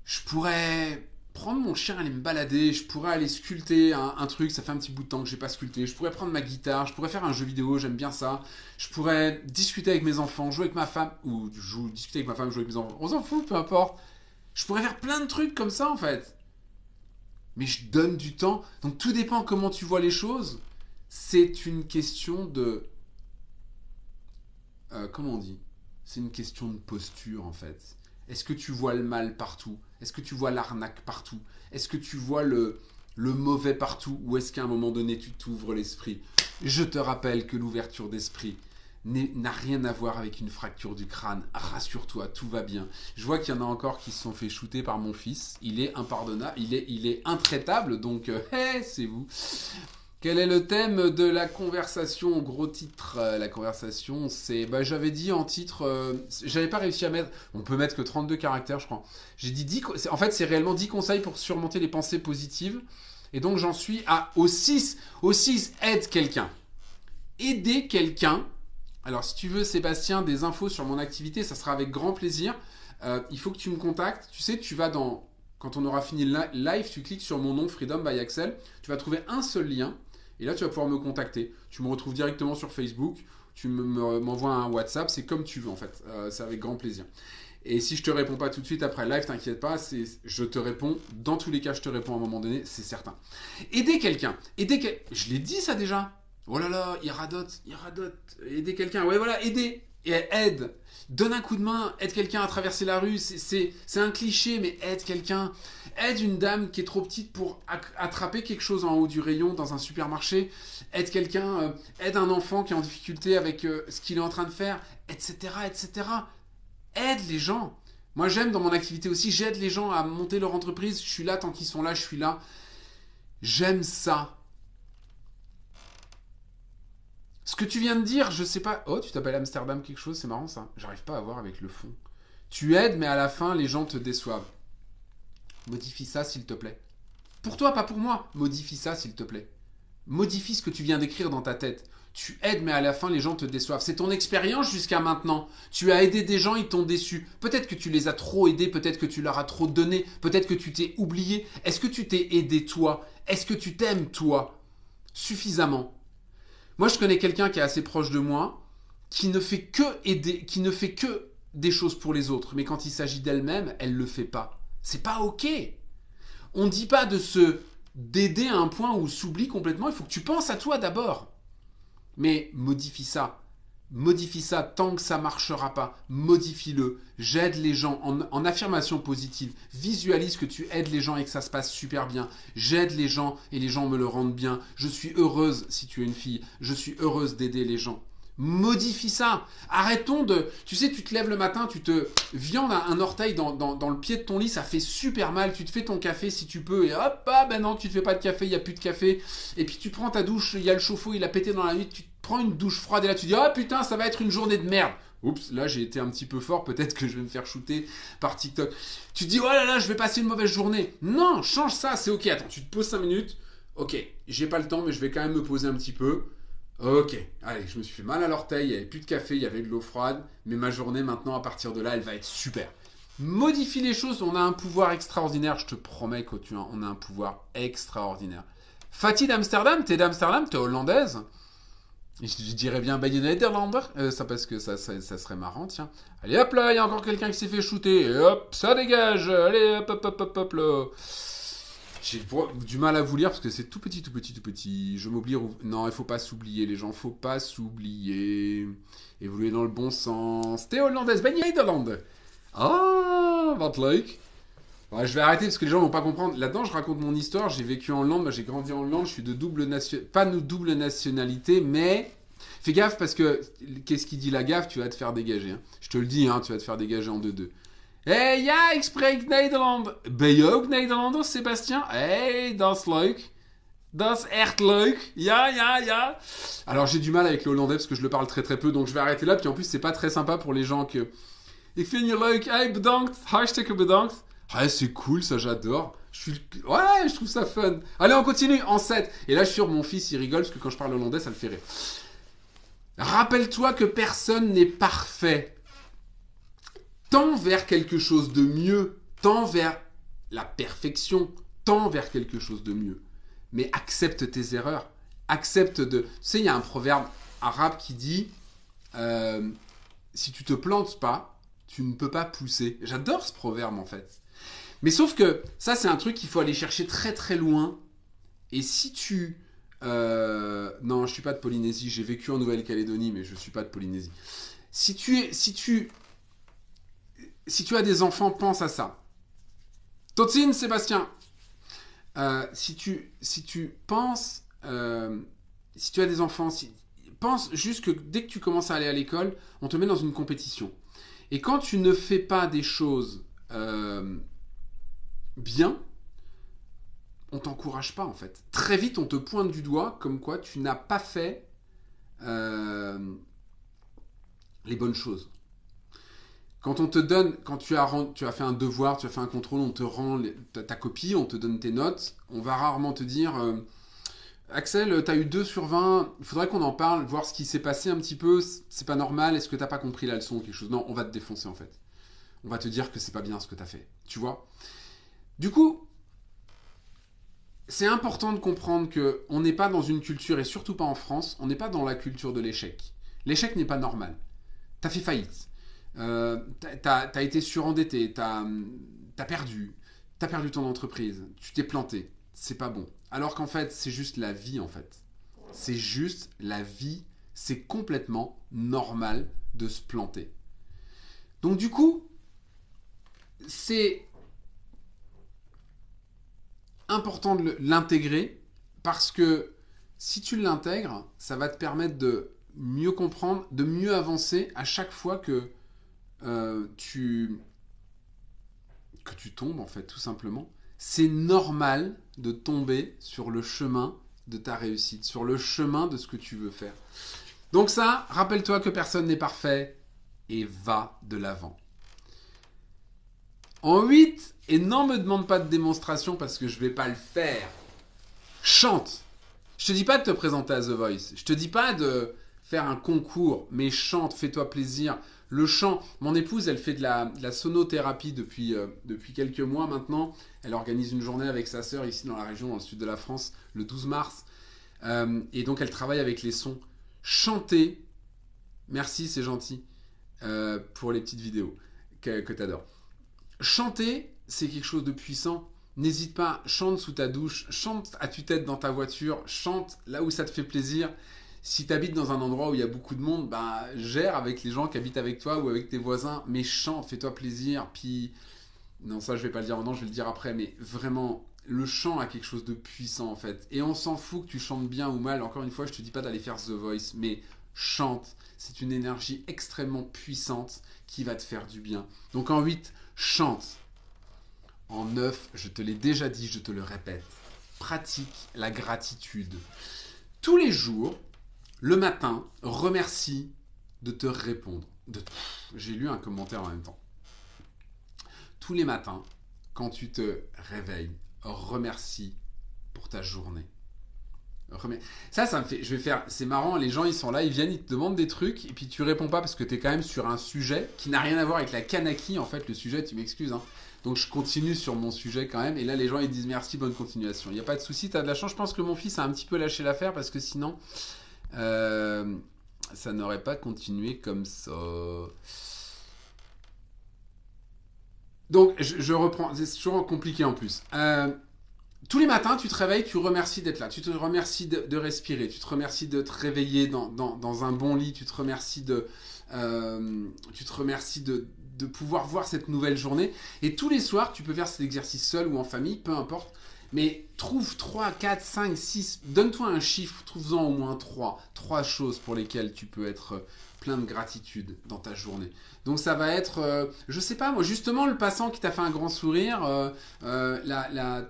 Je pourrais prendre mon chien, aller me balader, je pourrais aller sculpter un, truc, ça fait un petit bout de temps que j'ai pas sculpté, je pourrais prendre ma guitare, je pourrais faire un jeu vidéo, j'aime bien ça, je pourrais discuter avec mes enfants, jouer avec ma femme, ou discuter avec ma femme, jouer avec mes enfants, on s'en fout, peu importe. Je pourrais faire plein de trucs comme ça en fait mais je donne du temps. Donc tout dépend comment tu vois les choses. C'est une question de... Euh, comment on dit? C'est une question de posture en fait. Est-ce que tu vois le mal partout? Est-ce que tu vois l'arnaque partout? Est-ce que tu vois le, le mauvais partout? Ou est-ce qu'à un moment donné tu t'ouvres l'esprit? Je te rappelle que l'ouverture d'esprit, n'a rien à voir avec une fracture du crâne. Rassure-toi, tout va bien. Je vois qu'il y en a encore qui se sont fait shooter par mon fils. Il est impardonnable, il est, il est intraitable, donc euh, *laughs* c'est vous. Quel est le thème de la conversation? Gros titre, euh, la conversation, c'est... Bah, j'avais dit en titre... Euh, j'avais pas réussi à mettre... On peut mettre que 32 caractères, je crois. J'ai dit 10... En fait, c'est réellement 10 conseils pour surmonter les pensées positives. Et donc, j'en suis à... Au 6. Au 6, aide quelqu'un. Aider quelqu'un alors, si tu veux, Sébastien, des infos sur mon activité, ça sera avec grand plaisir. Euh, il faut que tu me contactes. Tu sais, tu vas dans. Quand on aura fini le live, tu cliques sur mon nom, Freedom by Axel. Tu vas trouver un seul lien. Et là, tu vas pouvoir me contacter. Tu me retrouves directement sur Facebook. Tu m'envoies un WhatsApp. C'est comme tu veux, en fait. Euh, c'est avec grand plaisir. Et si je te réponds pas tout de suite après live, t'inquiète pas, je te réponds. Dans tous les cas, je te réponds à un moment donné, c'est certain. Aider quelqu'un. Aider Je l'ai dit ça déjà. Oh là là, il radote, il. Aider quelqu'un. Ouais, voilà, aider. Et aide. Donne un coup de main. Aide quelqu'un à traverser la rue. C'est un cliché, mais aide quelqu'un. Aide une dame qui est trop petite pour attraper quelque chose en haut du rayon dans un supermarché. Aide quelqu'un. Euh, aide un enfant qui est en difficulté avec euh, ce qu'il est en train de faire, etc., etc. Aide les gens. Moi, j'aime dans mon activité aussi, j'aide les gens à monter leur entreprise. Je suis là tant qu'ils sont là, je suis là. J'aime ça. Ce que tu viens de dire, je sais pas. Oh, tu t'appelles Amsterdam quelque chose, c'est marrant ça. J'arrive pas à voir avec le fond. Tu aides, mais à la fin, les gens te déçoivent. Modifie ça, s'il te plaît. Pour toi, pas pour moi. Modifie ça, s'il te plaît. Modifie ce que tu viens d'écrire dans ta tête. Tu aides, mais à la fin, les gens te déçoivent. C'est ton expérience jusqu'à maintenant. Tu as aidé des gens, ils t'ont déçu. Peut-être que tu les as trop aidés, peut-être que tu leur as trop donné, peut-être que tu t'es oublié. Est-ce que tu t'es aidé toi? Est-ce que tu t'aimes toi? Suffisamment moi, je connais quelqu'un qui est assez proche de moi, qui ne fait que aider, qui ne fait que des choses pour les autres, mais quand il s'agit d'elle-même, elle le fait pas. C'est pas ok. On ne dit pas de se d'aider à un point où s'oublie complètement. Il faut que tu penses à toi d'abord. Mais modifie ça. Modifie ça tant que ça marchera pas. Modifie-le. J'aide les gens en, affirmation positive. Visualise que tu aides les gens et que ça se passe super bien. J'aide les gens et les gens me le rendent bien. Je suis heureuse si tu es une fille. Je suis heureuse d'aider les gens. Modifie ça. Arrêtons de... Tu sais, tu te lèves le matin, tu te viandes un, orteil dans, le pied de ton lit, ça fait super mal. Tu te fais ton café si tu peux et hop, ah ben non, tu te fais pas de café, il y a plus de café. Et puis tu prends ta douche, il y a le chauffe-eau, il a pété dans la nuit, prends une douche froide et là tu dis, oh putain, ça va être une journée de merde. Oups, là j'ai été un petit peu fort, peut-être que je vais me faire shooter par TikTok. Tu dis, oh là là, je vais passer une mauvaise journée. Non, change ça, c'est ok. Attends, tu te poses 5 minutes. Ok, j'ai pas le temps, mais je vais quand même me poser un petit peu. Ok, allez, je me suis fait mal à l'orteil, il n'y avait plus de café, il y avait de l'eau froide, mais ma journée maintenant, à partir de là, elle va être super. Modifie les choses, on a un pouvoir extraordinaire, je te promets qu'on a un pouvoir extraordinaire. Fatih d'Amsterdam, t'es d'Amsterdam, t'es hollandaise? Je, dirais bien Bayern Nederlander, euh, ça parce que ça, serait marrant, tiens. Allez hop là, il y a encore quelqu'un qui s'est fait shooter, et hop, ça dégage, allez hop hop hop hop hop là. J'ai du mal à vous lire parce que c'est tout petit, tout petit, tout petit. Je m'oublie. Non, il faut pas s'oublier, les gens. Faut pas s'oublier. Évoluer dans le bon sens. T'es hollandaise. Ben Nederland. Ah, wat leuk. Je vais arrêter parce que les gens vont pas comprendre. Là-dedans, je raconte mon histoire. J'ai vécu en Hollande. J'ai grandi en Hollande. Je suis de double nation... Pas de double nationalité, mais fais gaffe parce que qu'est-ce qui dit la gaffe? Tu vas te faire dégager. Hein. Je te le dis, hein, tu vas te faire dégager en 2-2. Hey, ja, ik spreek Nederland. Ben je ook Nederlander, Sébastien? Hey, dat is leuk. Dat is echt leuk. Ja, ja, ja. Alors, j'ai du mal avec le hollandais parce que je le parle très très peu, donc je vais arrêter là. Puis en plus, c'est pas très sympa pour les gens que... Ik vind je leuk. Hey, bedankt. Hartstikke bedankt. Ah, c'est cool, ça, j'adore. Je suis... Ouais, je trouve ça fun. Allez, on continue en 7. Et là, je suis sûr, mon fils, il rigole parce que quand je parle hollandais, ça le fait rire. Rappelle-toi que personne n'est parfait. Tends vers quelque chose de mieux, tends vers la perfection, tends vers quelque chose de mieux. Mais accepte tes erreurs, accepte de... Tu sais, il y a un proverbe arabe qui dit euh, si tu te plantes pas, tu ne peux pas pousser. J'adore ce proverbe en fait. Mais sauf que ça, c'est un truc qu'il faut aller chercher très très loin. Et si tu... Euh, non, je suis pas de Polynésie. J'ai vécu en Nouvelle-Calédonie, mais je suis pas de Polynésie. Si tu, es, si tu si tu as des enfants, pense à ça. Totsine, Sébastien, euh, si, tu, si tu penses, euh, si tu as des enfants, pense juste que dès que tu commences à aller à l'école, on te met dans une compétition. Et quand tu ne fais pas des choses bien, on t'encourage pas en fait. Très vite, on te pointe du doigt comme quoi tu n'as pas fait les bonnes choses. Quand on te donne, quand tu as, tu as fait un devoir, tu as fait un contrôle, on te rend ta, copie, on te donne tes notes, on va rarement te dire euh, Axel, tu as eu 2 sur 20, il faudrait qu'on en parle, voir ce qui s'est passé un petit peu, c'est pas normal, est-ce que t'as pas compris la leçon ou quelque chose? Non, on va te défoncer en fait. On va te dire que c'est pas bien ce que tu as fait. Tu vois? Du coup, c'est important de comprendre que on n'est pas dans une culture, et surtout pas en France, on n'est pas dans la culture de l'échec. L'échec n'est pas normal. Tu as fait faillite euh, t'as as été surendetté, t'as as perdu, t'as perdu ton entreprise, tu t'es planté, c'est pas bon. Alors qu'en fait, c'est juste la vie en fait. C'est juste la vie, c'est complètement normal de se planter. Donc du coup, c'est important de l'intégrer parce que si tu l'intègres, ça va te permettre de mieux comprendre, de mieux avancer à chaque fois que euh, tu... que tu tombes, en fait, tout simplement. C'est normal de tomber sur le chemin de ta réussite, sur le chemin de ce que tu veux faire. Donc ça, rappelle-toi que personne n'est parfait et va de l'avant. En 8, et n'en me demande pas de démonstration parce que je vais pas le faire. Chante. Je te dis pas de te présenter à The Voice. Je te dis pas de faire un concours, mais chante, fais-toi plaisir. Le chant, mon épouse, elle fait de la, sonothérapie depuis, euh, depuis quelques mois maintenant. Elle organise une journée avec sa sœur ici dans la région, dans le sud de la France, le 12 mars. Euh, et donc, elle travaille avec les sons. Chanter, merci, c'est gentil, euh, pour les petites vidéos que, que tu adores. Chanter, c'est quelque chose de puissant. N'hésite pas, chante sous ta douche, chante à tue-tête dans ta voiture, chante là où ça te fait plaisir. Si tu habites dans un endroit où il y a beaucoup de monde, bah, gère avec les gens qui habitent avec toi ou avec tes voisins, mais chante, fais-toi plaisir. Puis, non, ça je vais pas le dire maintenant, je vais le dire après, mais vraiment, le chant a quelque chose de puissant en fait. Et on s'en fout que tu chantes bien ou mal. Encore une fois, je te dis pas d'aller faire The Voice, mais chante. C'est une énergie extrêmement puissante qui va te faire du bien. Donc en 8, chante. En 9, je te l'ai déjà dit, je te le répète, pratique la gratitude. Tous les jours, le matin, remercie de te répondre. J'ai lu un commentaire en même temps. Tous les matins, quand tu te réveilles, remercie pour ta journée. Ça, ça me fait. Je vais faire. C'est marrant, les gens ils sont là, ils viennent, ils te demandent des trucs, et puis tu réponds pas parce que tu es quand même sur un sujet qui n'a rien à voir avec la Kanaki, en fait, le sujet, tu m'excuses. Hein. Donc je continue sur mon sujet quand même, et là les gens ils disent merci, bonne continuation. Il n'y a pas de souci, tu as de la chance. Je pense que mon fils a un petit peu lâché l'affaire parce que sinon, euh, ça n'aurait pas continué comme ça. Donc, je, reprends. C'est toujours compliqué en plus. Euh, tous les matins, tu te réveilles, tu remercies d'être là, tu te remercies de, respirer, tu te remercies de te réveiller dans, un bon lit, tu te remercies de, euh, de, pouvoir voir cette nouvelle journée. Et tous les soirs, tu peux faire cet exercice seul ou en famille, peu importe. Mais trouve 3, 4, 5, 6, donne-toi un chiffre, trouve-en au moins 3. 3 choses pour lesquelles tu peux être plein de gratitude dans ta journée. Donc ça va être, euh, je sais pas moi, justement le passant qui t'a fait un grand sourire, euh, euh, la,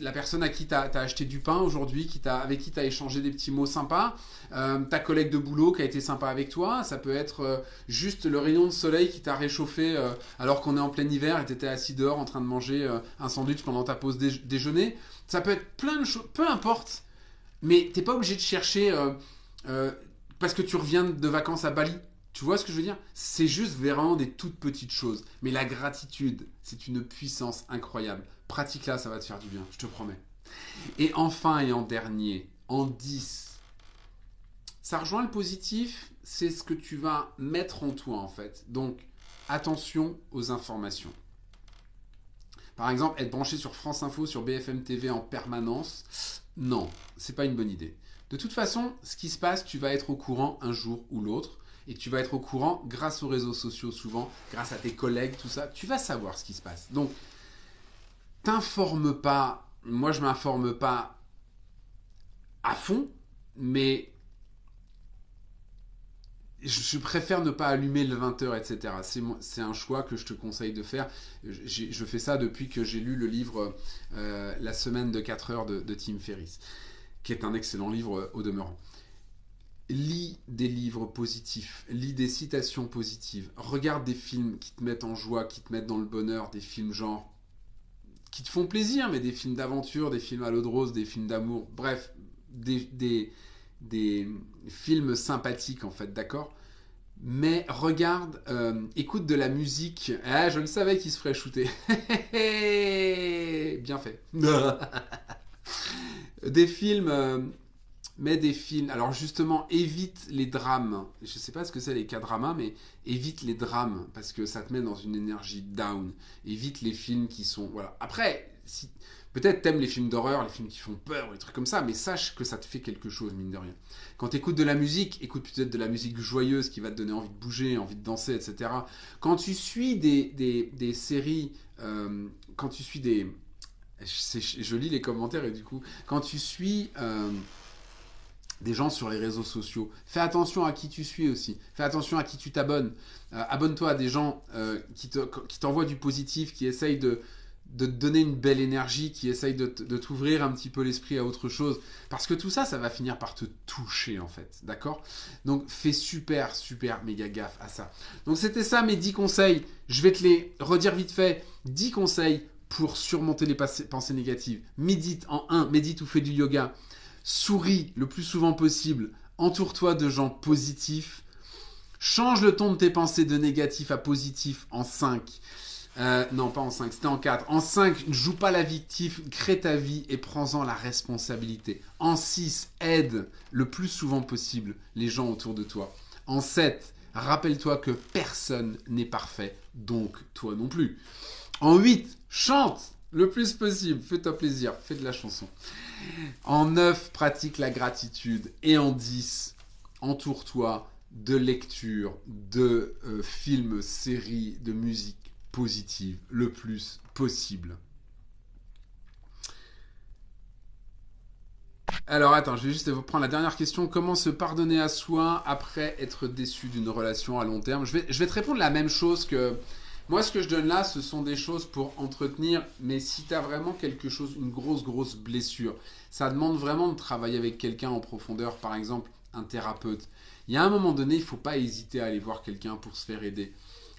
la, personne à qui t'as as acheté du pain aujourd'hui, qui avec qui t'as échangé des petits mots sympas, ta collègue de boulot qui a été sympa avec toi, ça peut être juste le rayon de soleil qui t'a réchauffé alors qu'on est en plein hiver et t'étais assis dehors en train de manger un sandwich pendant ta pause déjeuner. Ça peut être plein de choses, peu importe, mais t'es pas obligé de chercher parce que tu reviens de vacances à Bali. Tu vois ce que je veux dire? C'est juste vraiment des toutes petites choses. Mais la gratitude, c'est une puissance incroyable. Pratique-la, ça va te faire du bien, je te promets. Et enfin et en dernier, en 10, ça rejoint le positif, c'est ce que tu vas mettre en toi en fait. Donc, attention aux informations. Par exemple, être branché sur France Info, sur BFM TV en permanence, non, c'est pas une bonne idée. De toute façon, ce qui se passe, tu vas être au courant un jour ou l'autre. Et tu vas être au courant grâce aux réseaux sociaux souvent, grâce à tes collègues, tout ça. Tu vas savoir ce qui se passe. Donc, t'informe pas. Moi, je m'informe pas à fond, mais je préfère ne pas allumer le 20h, etc. C'est un choix que je te conseille de faire. Je fais ça depuis que j'ai lu le livre euh, La semaine de 4 heures de, de Tim Ferriss qui est un excellent livre euh, au demeurant. Lis des livres positifs, lis des citations positives, regarde des films qui te mettent en joie, qui te mettent dans le bonheur, des films genre qui te font plaisir, mais des films d'aventure, des films à l'eau de rose, des films d'amour, bref, des, films sympathiques en fait, d'accord? Mais regarde, euh, écoute de la musique. Ah, je le savais qu'il se ferait shooter. *laughs* Bien fait. *laughs* Des films, euh, mais des films. Alors justement, évite les drames. Je sais pas ce que c'est les cas dramas, mais évite les drames parce que ça te met dans une énergie down. Évite les films qui sont voilà. Après, peut-être t'aimes les films d'horreur, les films qui font peur, les trucs comme ça, mais sache que ça te fait quelque chose mine de rien. Quand écoutes de la musique, écoute peut-être de la musique joyeuse qui va te donner envie de bouger, envie de danser, etc. Quand tu suis des, des, séries, euh, quand tu suis des je lis les commentaires et du coup, quand tu suis euh, des gens sur les réseaux sociaux, fais attention à qui tu suis aussi. Fais attention à qui tu t'abonnes. Euh, abonne-toi à des gens euh, qui t'envoient du positif, qui essayent de, de te donner une belle énergie, qui essayent de, t'ouvrir un petit peu l'esprit à autre chose. Parce que tout ça, ça va finir par te toucher en fait. D'accord? Donc fais super, super méga gaffe à ça. Donc c'était ça mes 10 conseils. Je vais te les redire vite fait. 10 conseils pour surmonter les pensées négatives. Médite en un, médite ou fais du yoga. Souris le plus souvent possible. Entoure-toi de gens positifs. Change le ton de tes pensées de négatif à positif en 5. Euh, non, pas en 5, c'était en 4. En 5, ne joue pas la victime, crée ta vie et prends-en la responsabilité. En 6, aide le plus souvent possible les gens autour de toi. En 7, rappelle-toi que personne n'est parfait, donc toi non plus. En 8, chante le plus possible, fais-toi plaisir, fais de la chanson. En 9, pratique la gratitude. Et en 10, entoure-toi de lectures, de euh, films, séries, de musique positive le plus possible. Alors attends, je vais juste vous prendre la dernière question. Comment se pardonner à soi après être déçu d'une relation à long terme? Je vais, je vais te répondre la même chose que... Moi, ce que je donne là, ce sont des choses pour entretenir. Mais si tu as vraiment quelque chose, une grosse, grosse blessure, ça demande vraiment de travailler avec quelqu'un en profondeur, par exemple un thérapeute. Il y a un moment donné, il ne faut pas hésiter à aller voir quelqu'un pour se faire aider.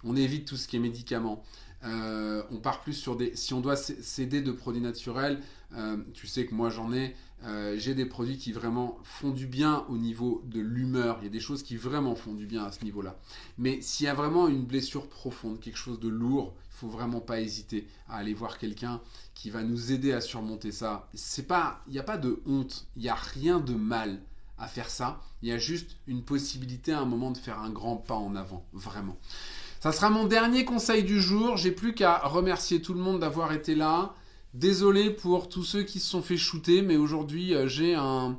On évite tout ce qui est médicaments. Euh, on part plus sur des... Si on doit s'aider de produits naturels, euh, tu sais que moi j'en ai, euh, j'ai des produits qui vraiment font du bien au niveau de l'humeur. Il y a des choses qui vraiment font du bien à ce niveau-là. Mais s'il y a vraiment une blessure profonde, quelque chose de lourd, il faut vraiment pas hésiter à aller voir quelqu'un qui va nous aider à surmonter ça. C'est pas, il n'y a pas de honte, il n'y a rien de mal à faire ça. Il y a juste une possibilité à un moment de faire un grand pas en avant, vraiment. Ça sera mon dernier conseil du jour. J'ai plus qu'à remercier tout le monde d'avoir été là. Désolé pour tous ceux qui se sont fait shooter, mais aujourd'hui euh, j'ai un...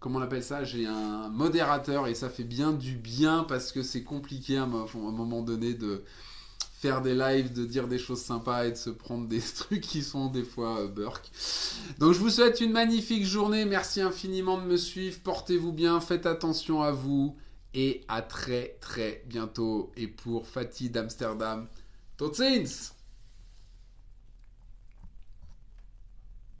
Comment on appelle ça J'ai un modérateur et ça fait bien du bien parce que c'est compliqué à un moment donné de faire des lives, de dire des choses sympas et de se prendre des *laughs* trucs qui sont des fois euh. Donc je vous souhaite une magnifique journée. Merci infiniment de me suivre. Portez-vous bien, faites attention à vous et à très très bientôt. Et pour Fatih d'Amsterdam, tot ziens